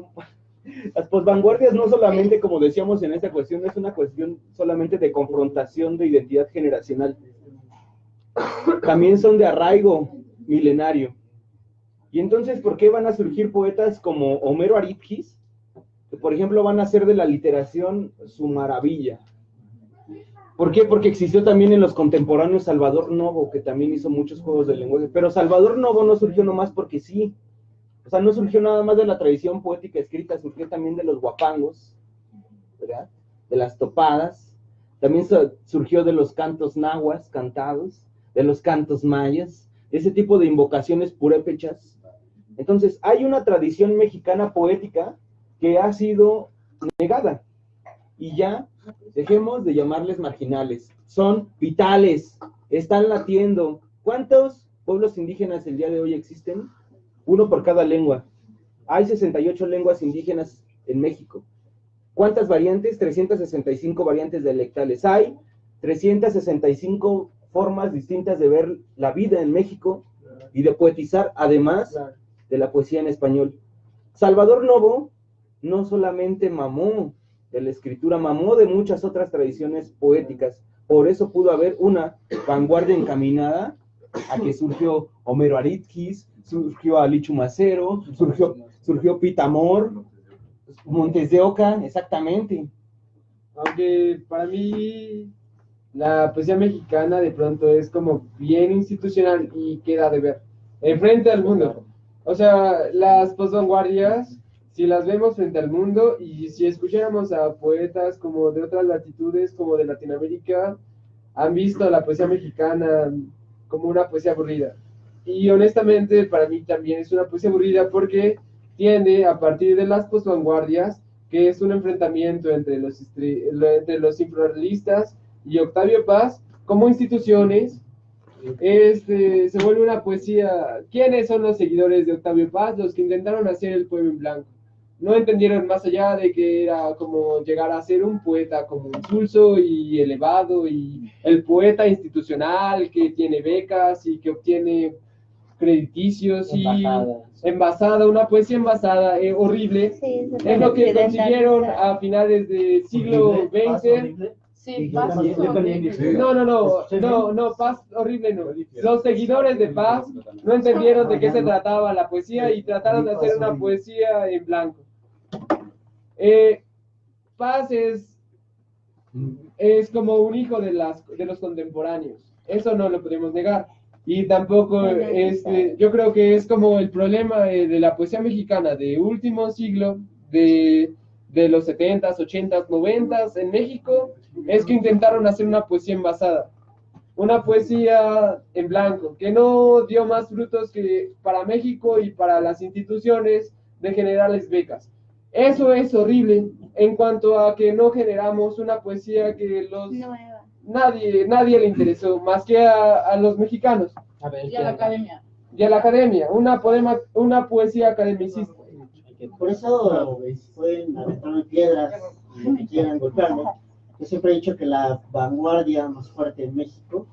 las posvanguardias no solamente, como decíamos en esta cuestión, es una cuestión solamente de confrontación de identidad generacional, también son de arraigo milenario. Y entonces, ¿por qué van a surgir poetas como Homero Aritgis, que por ejemplo van a hacer de la literación su maravilla? ¿Por qué? Porque existió también en los contemporáneos Salvador Novo, que también hizo muchos juegos de lenguaje. Pero Salvador Novo no surgió nomás porque sí. O sea, no surgió nada más de la tradición poética escrita, surgió también de los guapangos, ¿verdad? De las topadas. También su- surgió de los cantos nahuas cantados, de los cantos mayas, ese tipo de invocaciones purépechas. Entonces, hay una tradición mexicana poética que ha sido negada. Y ya dejemos de llamarles marginales. Son vitales, están latiendo. ¿Cuántos pueblos indígenas el día de hoy existen? Uno por cada lengua. Hay 68 lenguas indígenas en México. ¿Cuántas variantes? 365 variantes dialectales. Hay 365 formas distintas de ver la vida en México y de poetizar, además de la poesía en español. Salvador Novo no solamente mamó de la escritura, mamó de muchas otras tradiciones poéticas. Por eso pudo haber una vanguardia encaminada a que surgió Homero Aritgis, surgió Alichu Macero, surgió, surgió Pitamor, Montes de Oca, exactamente. Aunque para mí la poesía mexicana de pronto es como bien institucional y queda de ver. Enfrente al mundo. O sea, las posvanguardias, si las vemos frente al mundo y si escucháramos a poetas como de otras latitudes, como de Latinoamérica, han visto la poesía mexicana como una poesía aburrida. Y honestamente para mí también es una poesía aburrida porque tiende a partir de las posvanguardias, que es un enfrentamiento entre los, entre los infrarrealistas y Octavio Paz como instituciones, este, se vuelve una poesía. ¿Quiénes son los seguidores de Octavio Paz? Los que intentaron hacer el poema en blanco. No entendieron más allá de que era como llegar a ser un poeta como impulso y elevado y el poeta institucional que tiene becas y que obtiene crediticios y Embajadas. envasada, una poesía envasada, eh, horrible. Sí, Es lo que consiguieron a finales del siglo XX. Sí, paso No, no, no, no, no, Paz horrible no. Los seguidores de Paz no entendieron de qué se trataba la poesía y trataron de hacer una poesía en blanco. Eh, Paz es, es como un hijo de, las, de los contemporáneos. Eso no lo podemos negar. Y tampoco, este, yo creo que es como el problema eh, de la poesía mexicana de último siglo, de, de los 70s, 80s, 90s en México, es que intentaron hacer una poesía envasada. Una poesía en blanco, que no dio más frutos que para México y para las instituciones de generarles becas. Eso es horrible en cuanto a que no generamos una poesía que los. Nadie nadie le interesó más que a, a los mexicanos A ver, Y a la academia. y a la academia, una poema, una poesía academicista. Por eso pueden aventarme piedras y lo que quieran golpearme. Yo siempre he dicho que la vanguardia más fuerte en México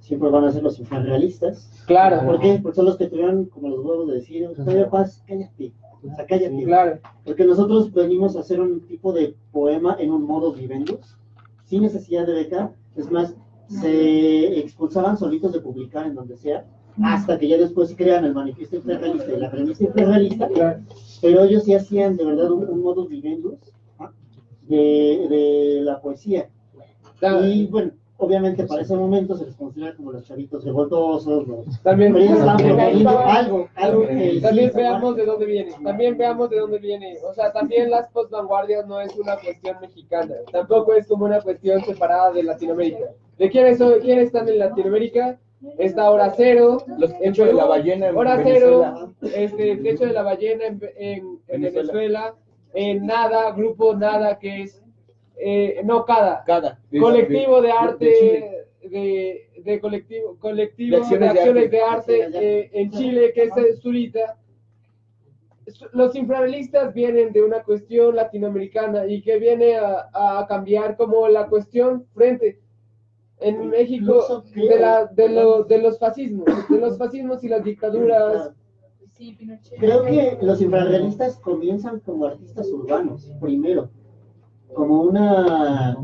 siempre van a ser los infrarrealistas. Claro, ¿Por qué? Porque son los que tuvieron como los huevos de decir, Octavio Paz, cállate, o sea, cállate. claro, Porque nosotros venimos a hacer un tipo de poema en un modo vivendus, sin necesidad de beca. Es más, se expulsaban solitos de publicar en donde sea, hasta que ya después crean el manifiesto infrarrealista y la premisa claro. Pero ellos sí hacían de verdad un, un modus vivendus de, de la poesía. Y bueno, obviamente para ese momento se les considera como los chavitos revoltosos, los... También, algo, algo que... también sí, veamos de dónde viene, también veamos de dónde viene. O sea, también las postvanguardias no es una cuestión mexicana, tampoco es como una cuestión separada de Latinoamérica. ¿De quiénes, son, quiénes están en Latinoamérica? Está Hora Cero, Los hechos de la ballena en Hora Venezuela. Cero, este, Techo de la Ballena en, en- en Venezuela, en Nada, Grupo Nada, que es, eh, no, Cada, Cada. colectivo de de arte, de, de colectivo, colectivo De acciones de acciones arte. de arte. eh, en Chile, que es Zurita. Los infrarrealistas vienen de una cuestión latinoamericana y que viene a, a cambiar como la cuestión frente en México de, la, de, lo- de los fascismos, de los fascismos y las dictaduras. Creo que los infrarrealistas comienzan como artistas urbanos, primero, como una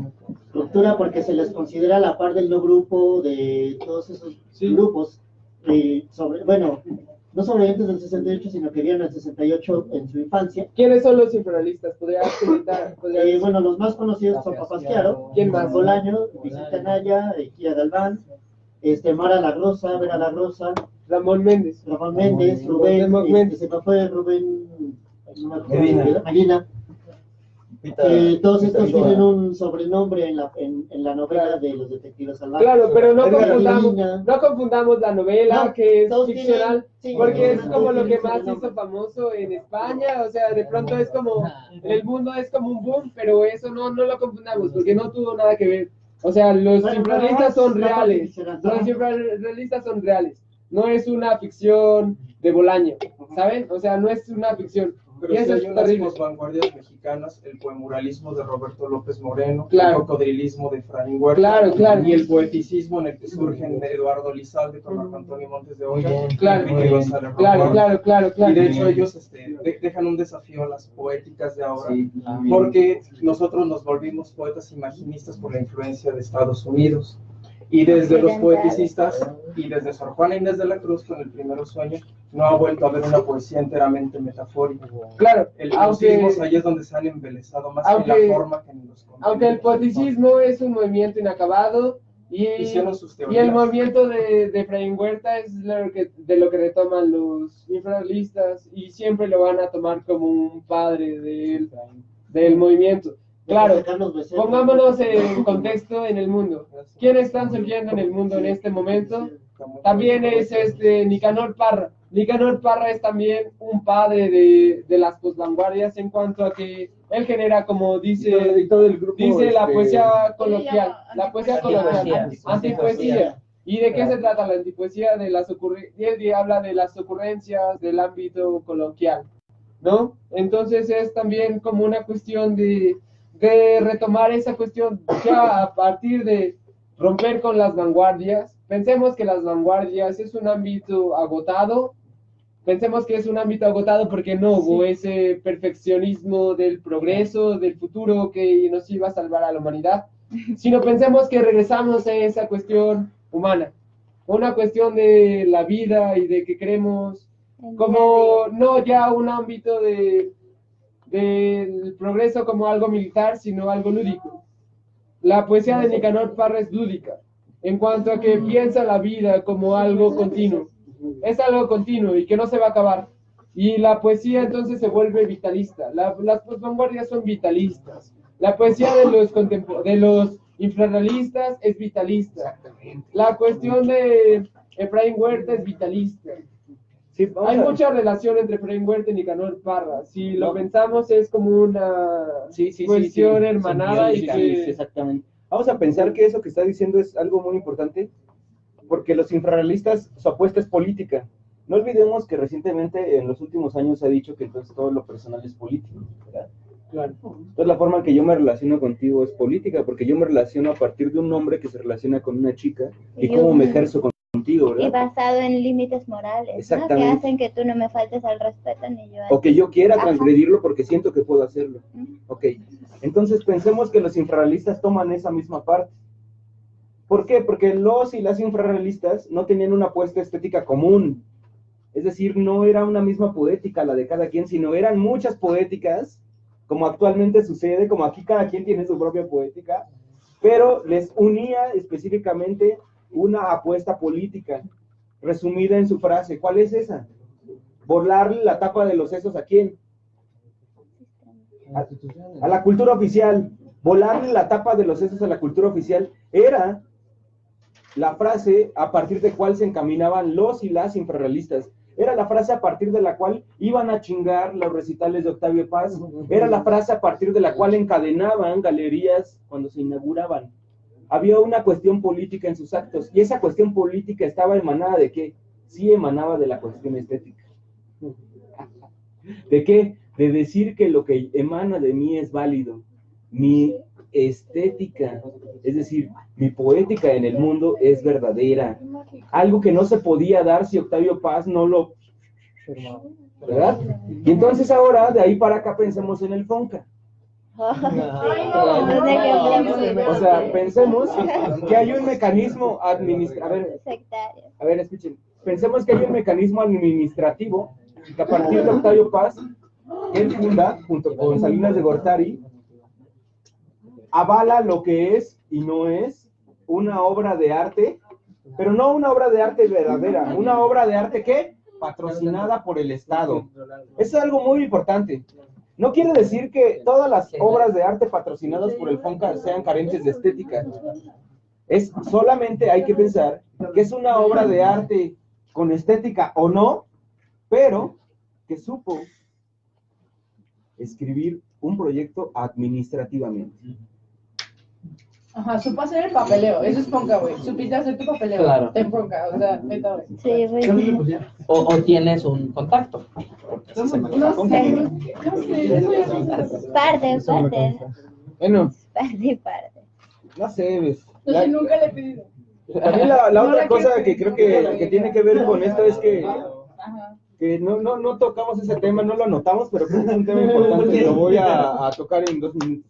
ruptura porque se les considera la par del no grupo de todos esos Sí. grupos, eh, sobre, bueno, no sobrevivientes del 68, sino que vieron el 68 en su infancia. ¿Quiénes son los infrarrealistas? ¿Podrías comentar? ¿Podrías- Eh, bueno, los más conocidos son Papás Chiaro, ¿Quién más? Bolaño, Vicente Anaya, eh, Kira Galván, este, Mara La Rosa, Vera La Rosa, Ramón Méndez. Ramón Méndez, Rubén, Ramón este, Méndez. se me fue Rubén no me acuerdo, Medina. Medina. Pita- Eh, todos estos tienen un sobrenombre en la, en, en la novela de los detectives salvajes. Claro, pero no confundamos, no confundamos la novela, No, que es ficcional, tienen- sí, porque es todos como lo que más hizo famoso en España, o sea, de pronto es como, en el mundo es como un boom, pero eso no, no lo confundamos, porque no tuvo nada que ver. O sea, los Bueno, son es reales, los infrarrealistas son reales, no es una ficción de Bolaño, ¿saben? O sea, no es una ficción. Pero Y si eso hay es unas terrible. vanguardias mexicanas, el poemuralismo de Roberto López Moreno, Claro. el cocodrilismo de Efraín Huerta, Claro, claro. y el poeticismo en el que surgen Eduardo Lizalde con Marco Antonio Montes de Oca, Claro. Claro, claro, claro, claro. Y de hecho ellos este, de- dejan un desafío a las poéticas de ahora, Sí. porque nosotros nos volvimos poetas imaginistas por la influencia de Estados Unidos. Y desde los poeticistas y desde Sor Juana Inés de la Cruz con el primero sueño, no ha vuelto a haber una poesía enteramente metafórica. Claro, El, aunque... ahí es donde se han embelezado más Aunque- en la forma que en los Aunque el poeticismo es un movimiento inacabado y, y el movimiento de, de Efraín Huerta es lo que, de lo que retoman los infrarrealistas y siempre lo van a tomar como un padre del, del movimiento. Claro, pongámonos en contexto en el mundo. ¿Quiénes están surgiendo en el mundo en este momento? También es este Nicanor Parra. Nicanor Parra es también un padre de, de las posvanguardias en cuanto a que él genera, como dice, Y todo el grupo, dice la este, poesía llama coloquial, la poesía coloquial, antipoesía. ¿Y de qué se trata la antipoesía? De las él habla de las ocurrencias del ámbito coloquial, ¿no? Entonces es también como una cuestión de, de retomar esa cuestión ya a partir de romper con las vanguardias. Pensemos que las vanguardias es un ámbito agotado, pensemos que es un ámbito agotado porque no hubo ese perfeccionismo del progreso, del futuro que nos iba a salvar a la humanidad, sino pensemos que regresamos a esa cuestión humana, una cuestión de la vida y de que queremos como no ya un ámbito de del progreso como algo militar, sino algo lúdico. La poesía de Nicanor Parra es lúdica, en cuanto a que piensa la vida como algo continuo. Es algo continuo y que no se va a acabar. Y la poesía entonces se vuelve vitalista. La- las vanguardias son vitalistas. La poesía de los, de los infrarrealistas es vitalista. La cuestión de Efraín Huerta es vitalista. Sí, Hay mucha relación entre Efraín Huerta y Nicanor Parra. Si lo No. pensamos es como una Sí, sí, sí, cuestión hermanada y que... exactamente. Vamos a pensar que eso que está diciendo es algo muy importante, porque los infrarrealistas, su apuesta es política. No olvidemos que recientemente, en los últimos años, se ha dicho que entonces todo lo personal es político, ¿verdad? Claro. Entonces la forma en que yo me relaciono contigo es política, porque yo me relaciono a partir de un hombre que se relaciona con una chica y Y cómo me ejerzo con- contigo, Y ¿verdad? basado en límites morales, ¿no? Que hacen que tú no me faltes al respeto ni yo a O que yo quiera Ajá. transgredirlo porque siento que puedo hacerlo. Ok, entonces pensemos que los infrarrealistas toman esa misma parte. ¿Por qué? Porque los y las infrarrealistas no tenían una apuesta estética común. Es decir, no era una misma poética la de cada quien, sino eran muchas poéticas, como actualmente sucede, como aquí cada quien tiene su propia poética, pero les unía específicamente una apuesta política, resumida en su frase. ¿Cuál es esa? Borlarle la tapa de los sesos a quién? a, a la cultura oficial, volarle la tapa de los sesos a la cultura oficial, era la frase a partir de cual se encaminaban los y las infrarrealistas. Era la frase a partir de la cual iban a chingar los recitales de Octavio Paz. Era la frase a partir de la cual encadenaban galerías cuando se inauguraban. Había una cuestión política en sus actos y esa cuestión política estaba emanada de qué? Sí emanaba de la cuestión estética. ¿De qué? De decir que lo que emana de mí es válido. Mi estética, es decir, mi poética en el mundo es verdadera. Algo que no se podía dar si Octavio Paz no lo... ¿Verdad? Y entonces ahora, de ahí para acá, pensemos en el Fonca. O sea, pensemos que hay un mecanismo administrativo. A ver, escuchen. Pensemos que hay un mecanismo administrativo que a partir de Octavio Paz, él funda, junto con Salinas de Gortari, avala lo que es y no es una obra de arte, pero no una obra de arte verdadera, una obra de arte que patrocinada por el Estado. Eso es algo muy importante. No quiere decir que todas las obras de arte patrocinadas por el FONCA sean carentes de estética. Es solamente hay que pensar que es una obra de arte con estética o no, pero que supo escribir un proyecto administrativamente. Ajá, supo hacer el papeleo. Eso es ponca, güey. Supiste hacer tu papeleo. Claro. Te ponca, o sea, neta, güey. Sí, güey. O, o tienes un contacto. No sé, no sé. Parte, parte. Bueno, Parte, parte. no sé, ves. La- sí nunca le he pedido. también la, la No otra la cosa que creo que, que tiene que ver con esto es que, Ajá. que no, no, no tocamos ese tema, no lo anotamos, pero creo que es un tema importante y lo voy a, a tocar en dos minutos.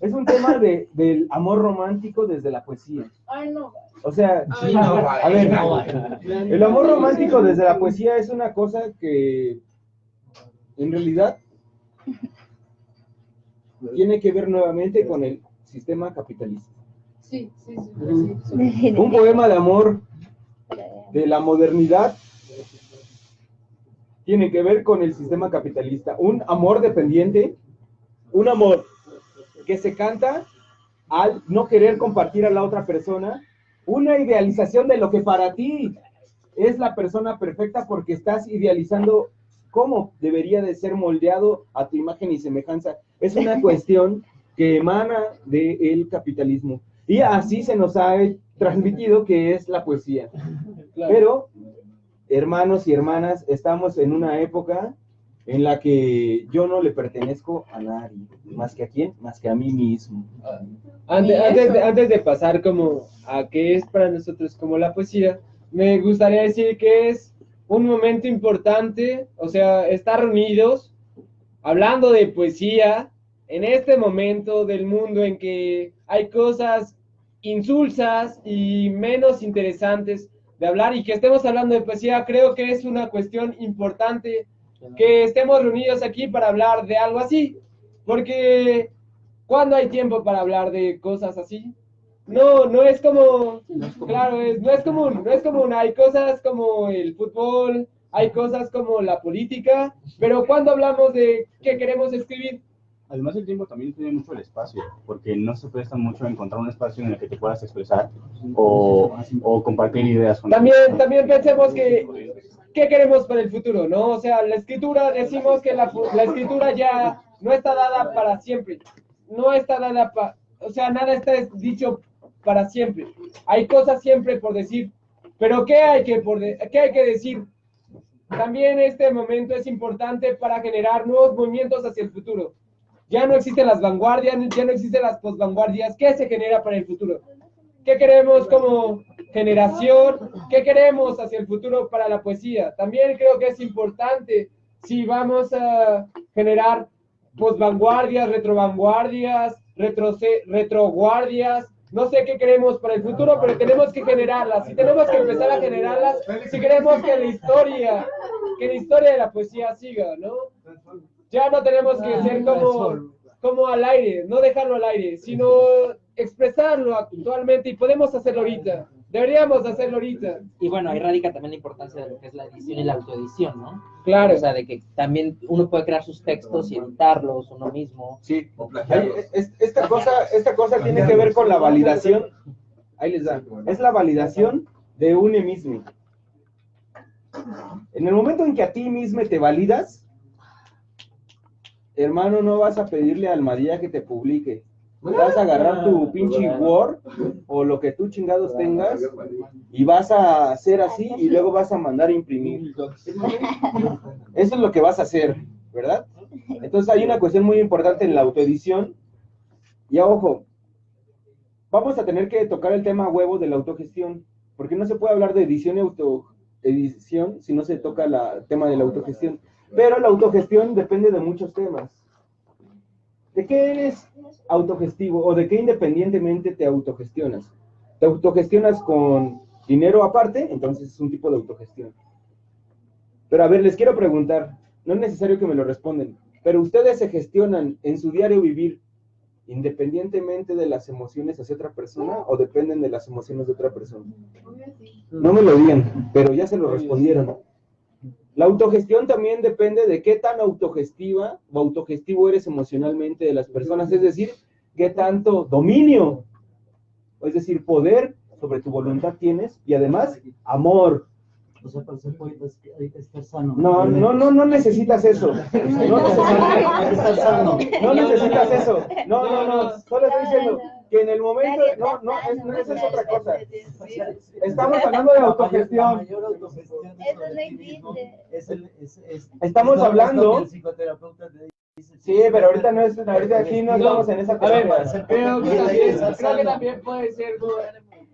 Es un tema de, del amor romántico desde la poesía. Ay, no. O sea, Ay, no, a ver, el amor romántico desde la poesía es una cosa que en realidad tiene que ver nuevamente con el sistema capitalista. Sí, sí, sí. sí, sí. Un poema de amor de la modernidad tiene que ver con el sistema capitalista. Un amor dependiente, un amor que se canta al no querer compartir a la otra persona, una idealización de lo que para ti es la persona perfecta porque estás idealizando cómo debería de ser moldeado a tu imagen y semejanza. Es una cuestión que emana del capitalismo. Y así se nos ha transmitido que es la poesía. Pero, hermanos y hermanas, estamos en una época en la que yo no le pertenezco a nadie, más que a quién, más que a mí mismo. Antes, antes, de, antes de pasar como a qué es para nosotros como la poesía, me gustaría decir que es un momento importante, o sea, estar reunidos hablando de poesía en este momento del mundo en que hay cosas insulsas y menos interesantes de hablar y que estemos hablando de poesía, creo que es una cuestión importante que estemos reunidos aquí para hablar de algo así, porque cuando hay tiempo para hablar de cosas así, no, no es como, claro, es, no es común, no es común, hay cosas como el fútbol, hay cosas como la política, pero cuando hablamos de qué queremos escribir, Además, el tiempo también tiene mucho el espacio, porque no se presta mucho a encontrar un espacio en el que te puedas expresar o, o compartir ideas con también, también pensemos que, ¿qué queremos para el futuro? ¿No? O sea, la escritura, decimos que la, escritura ya no está dada para siempre. No está dada para, o sea, nada está dicho para siempre. Hay cosas siempre por decir. Pero ¿qué hay que, por de- qué hay que decir? También este momento es importante para generar nuevos movimientos hacia el futuro. Ya no existen las vanguardias, ya no existen las posvanguardias. ¿Qué se genera para el futuro? ¿Qué queremos como generación? ¿Qué queremos hacia el futuro para la poesía? También creo que es importante si vamos a generar posvanguardias, retrovanguardias, retroguardias. No sé qué queremos para el futuro, pero tenemos que generarlas. Y tenemos que empezar a generarlas si queremos que la historia, que la historia de la poesía siga, ¿no? Ya no tenemos que ser como, como al aire, no dejarlo al aire, sino expresarlo actualmente y podemos hacerlo ahorita. Deberíamos hacerlo ahorita. Y bueno, ahí radica también la importancia de lo que es la edición y la autoedición, ¿no? Claro. O sea, de que también uno puede crear sus textos y editarlos uno mismo. Sí. Es- esta cosa, esta cosa tiene que ver con la validación. Ahí les da. Es la validación de un mismo. En el momento en que a ti mismo te validas, hermano, no vas a pedirle al María que te publique. Vas a agarrar tu pinche Word o lo que tú chingados tengas y vas a hacer así y luego vas a mandar a imprimir. Eso es lo que vas a hacer, ¿verdad? Entonces hay una cuestión muy importante en la autoedición. Y ojo, vamos a tener que tocar el tema huevo de la autogestión, porque no se puede hablar de edición y autoedición si no se toca el tema de la autogestión. Pero la autogestión depende de muchos temas. ¿De qué eres autogestivo o de qué independientemente te autogestionas? ¿Te autogestionas con dinero aparte? Entonces es un tipo de autogestión. Pero a ver, les quiero preguntar, no es necesario que me lo respondan, pero ustedes se gestionan en su diario vivir independientemente de las emociones hacia otra persona o dependen de las emociones de otra persona. No me lo digan, pero ya se lo respondieron. La autogestión también depende de qué tan autogestiva o autogestivo eres emocionalmente de las personas, es decir, qué tanto dominio, es decir, poder sobre tu voluntad tienes y además amor. O sea, para ser poeta es que hay que estar sano. No, no, no, no necesitas eso. No necesitas, no necesitas eso. No, no, no. Solo estoy diciendo que en el momento, no, no, es, no, esa es otra cosa. Estamos hablando de autogestión. Estamos hablando-. Sí, pero ahorita no es, ahorita aquí no estamos en esa A ver, terapia. creo que también, creo que también puede ser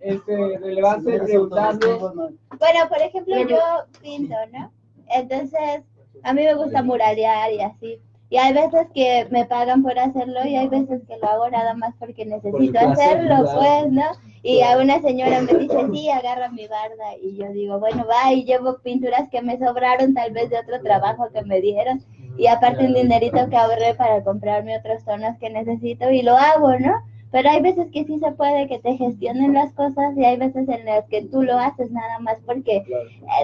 este, relevante preguntarnos. Bueno, por ejemplo, yo pinto, ¿no? Entonces, a mí me gusta muralear y así. Y hay veces que me pagan por hacerlo y hay veces que lo hago nada más porque necesito hacerlo, pues, ¿no? Y a una señora me dice, sí, agarra mi barda. Y yo digo, bueno, va, y llevo pinturas que me sobraron tal vez de otro trabajo que me dieron. Y aparte un dinerito que ahorré para comprarme otros tonos que necesito y lo hago, ¿no? Pero hay veces que sí se puede que te gestionen las cosas y hay veces en las que tú lo haces nada más porque eh,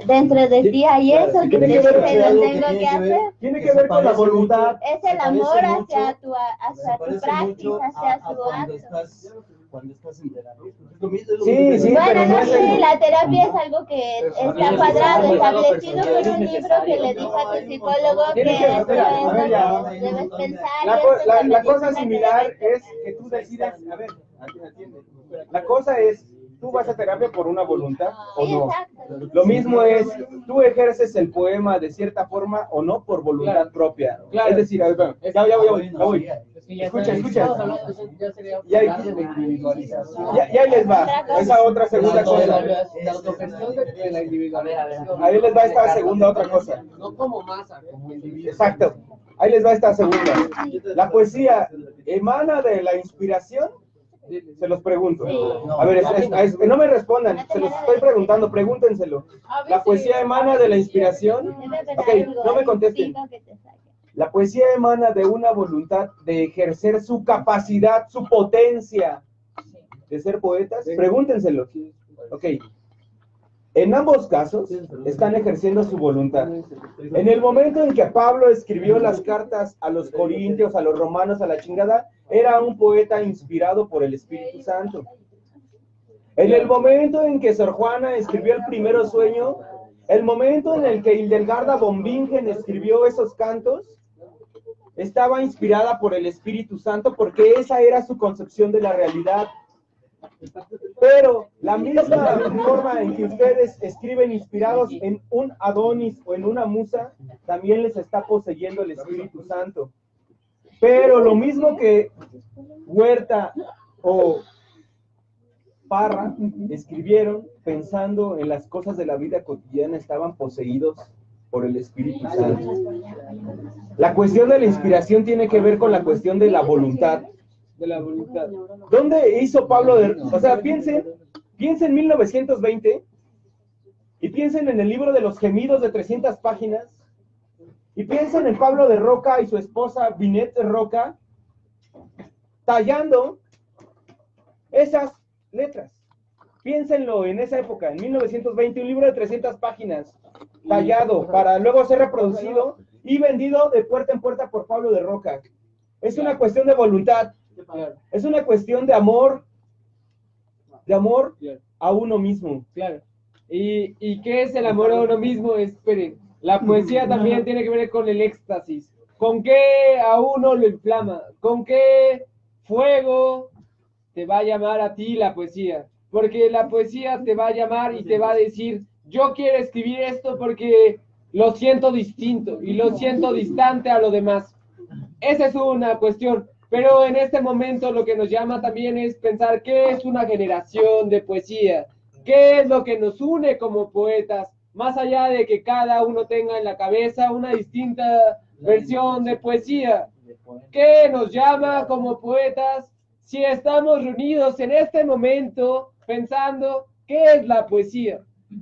dentro de ti hay claro, eso sí, que te que ver- dice lo que tengo que que ver- hacer. Tiene que ver con la voluntad. Es el amor mucho hacia tu, hacia tu parece praxis, mucho a- hacia a tu acto. Cuando estás en terapia. Es lo mismo- es lo Sí, mismo sí, Bueno, no sé, la terapia es algo que está cuadrado, establecido por un libro que le dijo a tu psicólogo que esto es a ver, ya. lo que debes pensar. La, la- la cosa similar es que tú decidas, a ver, atiende. la cosa es, tú vas a terapia por una voluntad o no. exacto. Lo mismo es, tú ejerces el poema de cierta forma o no por voluntad Claro. propia. Claro. Es decir, a ver, ya voy, ya voy, ya voy. Ya Escucha, escucha. individualización. Ya, ya les va, esa otra segunda cosa. de la autogestión de, de la individualización. Ahí les va esta segunda otra cosa. No como masa, como individuo. Exacto. Ahí les va esta segunda. La poesía emana de la inspiración. Se los pregunto. A ver, es- es- es- no me respondan, se los estoy preguntando, pregúntenselo. ¿La poesía emana de la inspiración? Ok, no me ahí contesten. La poesía emana de una voluntad de ejercer su capacidad, su potencia de ser poetas. Pregúntenselo. Ok. En ambos casos están ejerciendo su voluntad. En el momento en que Pablo escribió las cartas a los corintios, a los romanos, a la chingada, era un poeta inspirado por el Espíritu Santo. En el momento en que Sor Juana escribió el primer sueño, El momento en el que Hildegarda von Bingen escribió esos cantos estaba inspirada por el Espíritu Santo porque esa era su concepción de la realidad. Pero la misma forma en que ustedes escriben inspirados en un Adonis o en una musa, también les está poseyendo el Espíritu Santo. Pero lo mismo que Huerta o Parra escribieron pensando en las cosas de la vida cotidiana, estaban poseídos por el Espíritu Santo. La cuestión de la inspiración tiene que ver con la cuestión de la voluntad. De la voluntad. ¿Dónde hizo Pablo de... O sea, piensen, piensen en 1920 y piensen en el libro de los gemidos de 300 páginas y piensen en Pablo de Roca y su esposa Binet de Roca tallando esas letras. Piénsenlo en esa época, en 1920, un libro de 300 páginas, tallado para luego ser reproducido y vendido de puerta en puerta por Pablo de Roca. Es una cuestión de voluntad, es una cuestión de amor, de amor a uno mismo. Claro. ¿Y, ¿Y qué es el amor a uno mismo? Esperen, la poesía también tiene que ver con el éxtasis. ¿Con qué a uno lo inflama? ¿Con qué fuego te va a llamar a ti la poesía? Porque la poesía te va a llamar y te va a decir, yo quiero escribir esto porque lo siento distinto y lo siento distante a lo demás. Esa es una cuestión. Pero en este momento lo que nos llama también es pensar qué es una generación de poesía, qué es lo que nos une como poetas, más allá de que cada uno tenga en la cabeza una distinta versión de poesía. ¿Qué nos llama como poetas si estamos reunidos en este momento pensando qué es la poesía?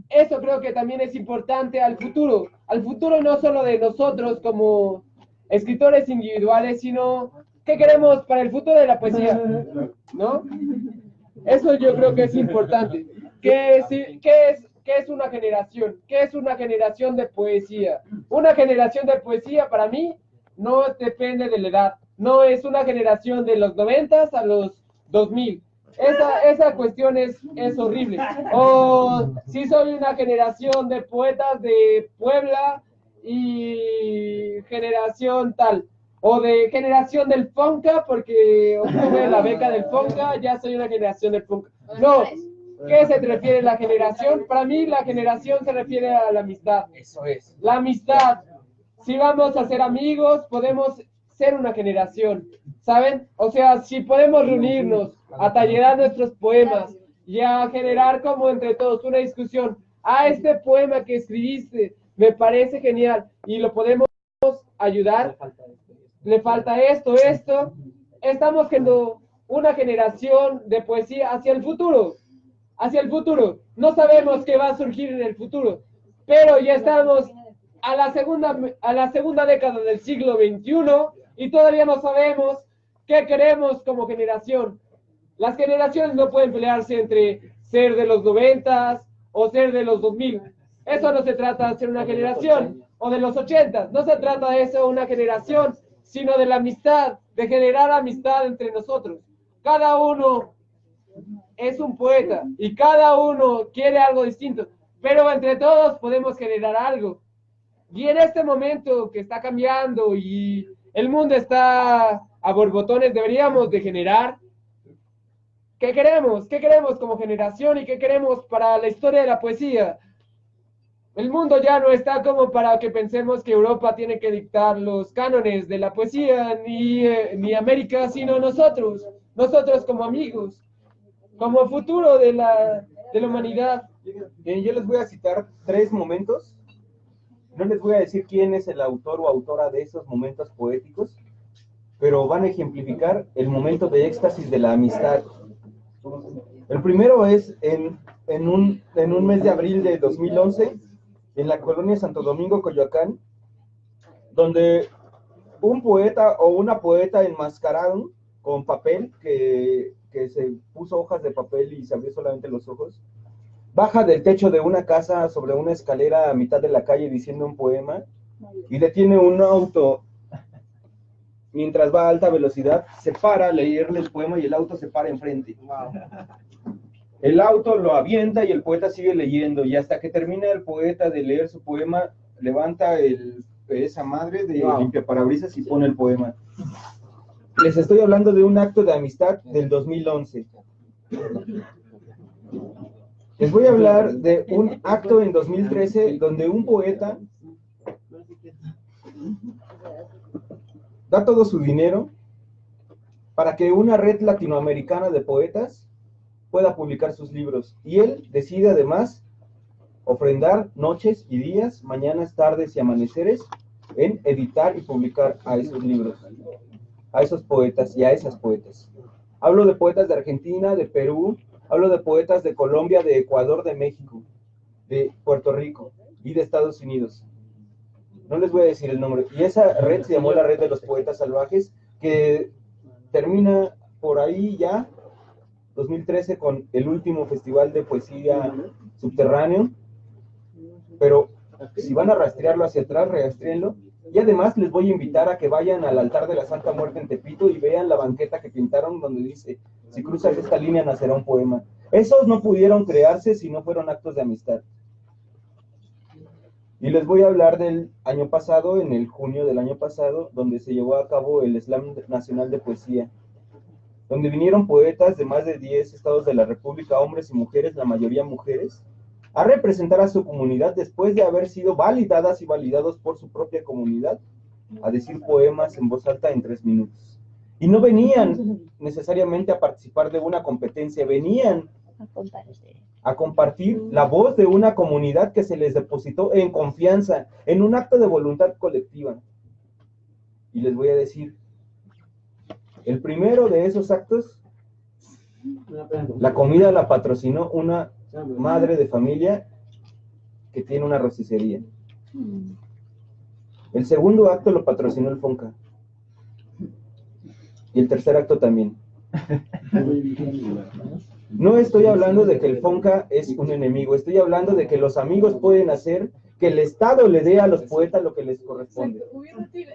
Eso creo que también es importante al futuro, al futuro no solo de nosotros como escritores individuales, sino qué queremos para el futuro de la poesía, ¿no? Eso yo creo que es importante. ¿Qué es, qué es, qué es una generación? ¿Qué es una generación de poesía? Una generación de poesía para mí no depende de la edad. No es una generación de los 90 a los 2000. Esa, esa cuestión es, es horrible. O si soy una generación de poetas de Puebla y generación tal. O de generación del Fonca, porque obtuve la beca del Fonca, ya soy una generación del Fonca. No, ¿qué se refiere la generación? Para mí la generación se refiere a la amistad. Eso es. La amistad. Si vamos a ser amigos, podemos ser una generación, ¿saben? O sea, si podemos reunirnos a tallerar nuestros poemas y a generar como entre todos una discusión, a este poema que escribiste me parece genial y lo podemos ayudar, le falta esto, esto, estamos siendo una generación de poesía hacia el futuro, hacia el futuro. No sabemos qué va a surgir en el futuro, pero ya estamos a la segunda, a la segunda década del siglo XXI y todavía no sabemos qué queremos como generación. Las generaciones no pueden pelearse entre ser de los noventas o ser de los 2000. Eso no se trata de ser una generación o de los ochentas. No se trata de eso, una generación, sino de la amistad, de generar amistad entre nosotros. Cada uno es un poeta y cada uno quiere algo distinto, pero entre todos podemos generar algo. Y en este momento que está cambiando y el mundo está a borbotones, deberíamos de generar. ¿Qué queremos? ¿Qué queremos como generación y qué queremos para la historia de la poesía? El mundo ya no está como para que pensemos que Europa tiene que dictar los cánones de la poesía, ni, eh, ni América, sino nosotros, nosotros como amigos, como futuro de la, de la humanidad. Bien, yo les voy a citar tres momentos. No les voy a decir quién es el autor o autora de esos momentos poéticos, pero van a ejemplificar el momento de éxtasis de la amistad. El primero es en, en, un, en un mes de abril de 2011, en la colonia Santo Domingo, Coyoacán, donde un poeta o una poeta enmascararon con papel, que, que se puso hojas de papel y se abrió solamente los ojos, baja del techo de una casa sobre una escalera a mitad de la calle diciendo un poema y detiene un auto mientras va a alta velocidad, se para a leerle el poema y el auto se para enfrente. El auto lo avienta y el poeta sigue leyendo y hasta que termina el poeta de leer su poema, levanta el, esa madre de Wow. limpia parabrisas y pone el poema. Les estoy hablando de un acto de amistad del 2011. Les voy a hablar de un acto en 2013 donde un poeta da todo su dinero para que una red latinoamericana de poetas pueda publicar sus libros. Y él decide además ofrendar noches y días, mañanas, tardes y amaneceres en editar y publicar a esos libros, a esos poetas y a esas poetas. Hablo de poetas de Argentina, de Perú, hablo de poetas de Colombia, de Ecuador, de México, de Puerto Rico y de Estados Unidos. No les voy a decir el nombre. Y esa red se llamó la Red de los Poetas Salvajes, que termina por ahí ya, 2013, con el último festival de poesía subterráneo. Pero si van a rastrearlo hacia atrás, rastréenlo. Y además les voy a invitar a que vayan al altar de la Santa Muerte en Tepito y vean la banqueta que pintaron donde dice, si cruzas esta línea nacerá un poema. Esos no pudieron crearse si no fueron actos de amistad. Y les voy a hablar del año pasado, en el junio del año pasado, donde se llevó a cabo el Slam Nacional de Poesía, donde vinieron poetas de más de 10 estados de la República, hombres y mujeres, la mayoría mujeres, a representar a su comunidad después de haber sido validadas y validados por su propia comunidad, a decir poemas en voz alta en tres minutos. Y no venían necesariamente a participar de una competencia, venían A compartir la voz de una comunidad que se les depositó en confianza, en un acto de voluntad colectiva. Y les voy a decir, el primero de esos actos, la comida la patrocinó una madre de familia que tiene una rosticería. El segundo acto lo patrocinó el Fonca. Y el tercer acto también. No estoy hablando de que el Fonca es un enemigo, estoy hablando de que los amigos pueden hacer que el Estado le dé a los poetas lo que les corresponde.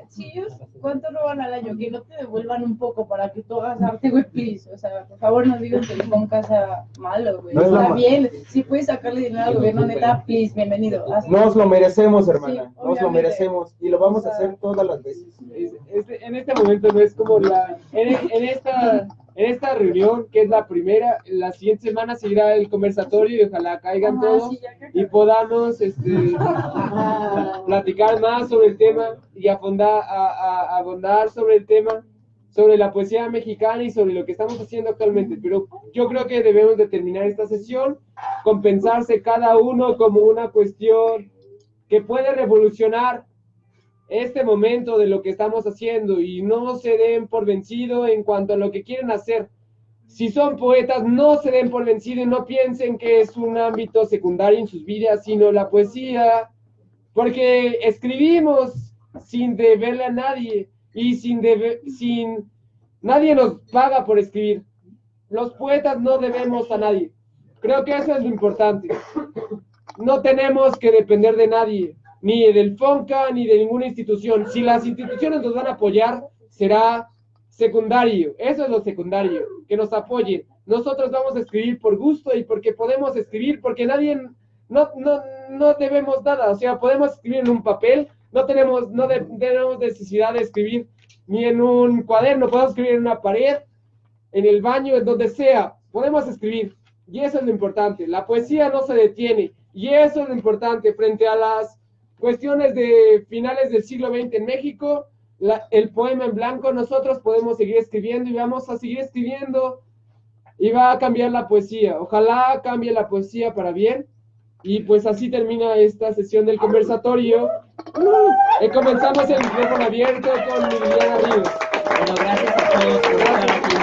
Si ellos, ¿cuánto roban al año? Que no te devuelvan un poco para que tú hagas arte, güey, please. O sea, por favor, no digan que el Fonca sea malo, güey. No es bien. Si puedes sacarle dinero al gobierno, neta, please, bienvenido. Haz- Nos lo merecemos, hermana, Sí, nos lo merecemos y lo vamos a hacer todas las veces. Es- este- en este momento no es como la en, en esta en esta reunión que es la primera la siguiente semana seguirá el conversatorio y ojalá caigan Ajá, todos sí, y podamos este, platicar más sobre el tema y afondar, a, a- abondar sobre el tema sobre la poesía mexicana y sobre lo que estamos haciendo actualmente. Pero yo creo que debemos de terminar esta sesión con pensarse cada uno como una cuestión que puede revolucionar este momento de lo que estamos haciendo y no se den por vencido en cuanto a lo que quieren hacer. Si son poetas, no se den por vencido y no piensen que es un ámbito secundario en sus vidas, sino la poesía, porque escribimos sin deberle a nadie y sin debe- sin nadie nos paga por escribir. Los poetas no debemos a nadie. Creo que eso es lo importante. No tenemos que depender de nadie, ni del FONCA, ni de ninguna institución. Si las instituciones nos van a apoyar, será secundario. Eso es lo secundario, que nos apoyen. Nosotros vamos a escribir por gusto y porque podemos escribir, porque nadie, no, no, no debemos nada. O sea, podemos escribir en un papel, no tenemos, no tenemos necesidad de escribir ni en un cuaderno, podemos escribir en una pared, en el baño, en donde sea, podemos escribir. Y eso es lo importante. La poesía no se detiene. Y eso es lo importante frente a las cuestiones de finales del siglo XX en México. el poema en blanco, nosotros podemos seguir escribiendo y vamos a seguir escribiendo y va a cambiar la poesía. Ojalá cambie la poesía para bien. Y pues así termina esta sesión del conversatorio. Y comenzamos el micrófono abierto con Liliana Ríos. Bueno, gracias a todos por estar aquí.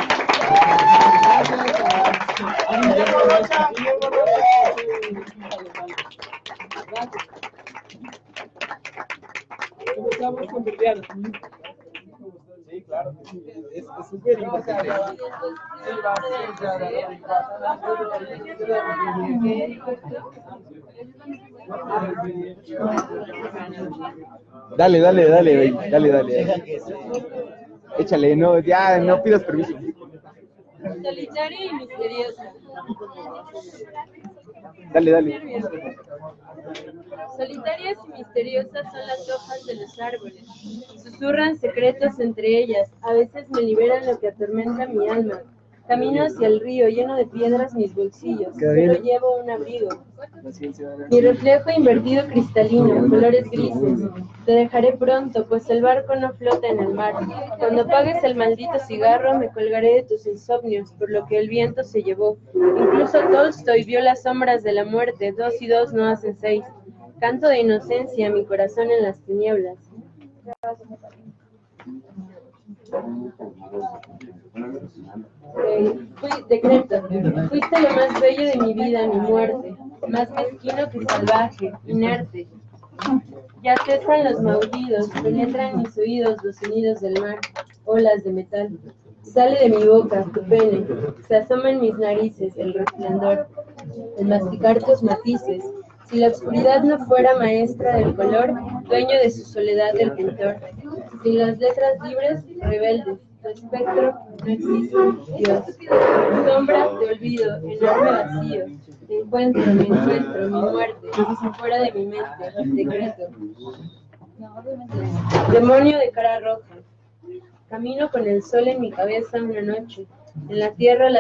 Comenzamos con Liliana. Sí, claro, es es súper importante. Dale, dale, dale, dale, dale. Échale, no, ya, no pidas permiso. Solitaria y misteriosa. Dale, dale. Solitarias y misteriosas son las hojas de los árboles. Susurran secretos entre ellas. A veces me liberan lo que atormenta mi alma. Camino hacia el río, lleno de piedras mis bolsillos. Solo llevo un abrigo. Mi reflejo invertido cristalino, colores grises. Te dejaré pronto, pues el barco no flota en el mar. Cuando apagues el maldito cigarro, me colgaré de tus insomnios, por lo que el viento se llevó. Incluso Tolstoy vio las sombras de la muerte. Dos y dos no hacen seis. Canto de inocencia, mi corazón en las tinieblas. Eh, decreto, fuiste lo más bello de mi vida, mi muerte, más mezquino que salvaje, inerte. Ya cesan los maullidos, penetran mis oídos los sonidos del mar, olas de metal. Sale de mi boca tu pene, se asoma en mis narices el resplandor, el masticar tus matices. Si la oscuridad no fuera maestra del color, dueño de su soledad el pintor. Sin las letras libres, rebeldes, espectro no existe, Dios. Sombra de olvido, enorme vacío. Encuentro, me encuentro, mi muerte, fuera de mi mente, decreto. Demonio de cara roja. Camino con el sol en mi cabeza una noche. En la tierra la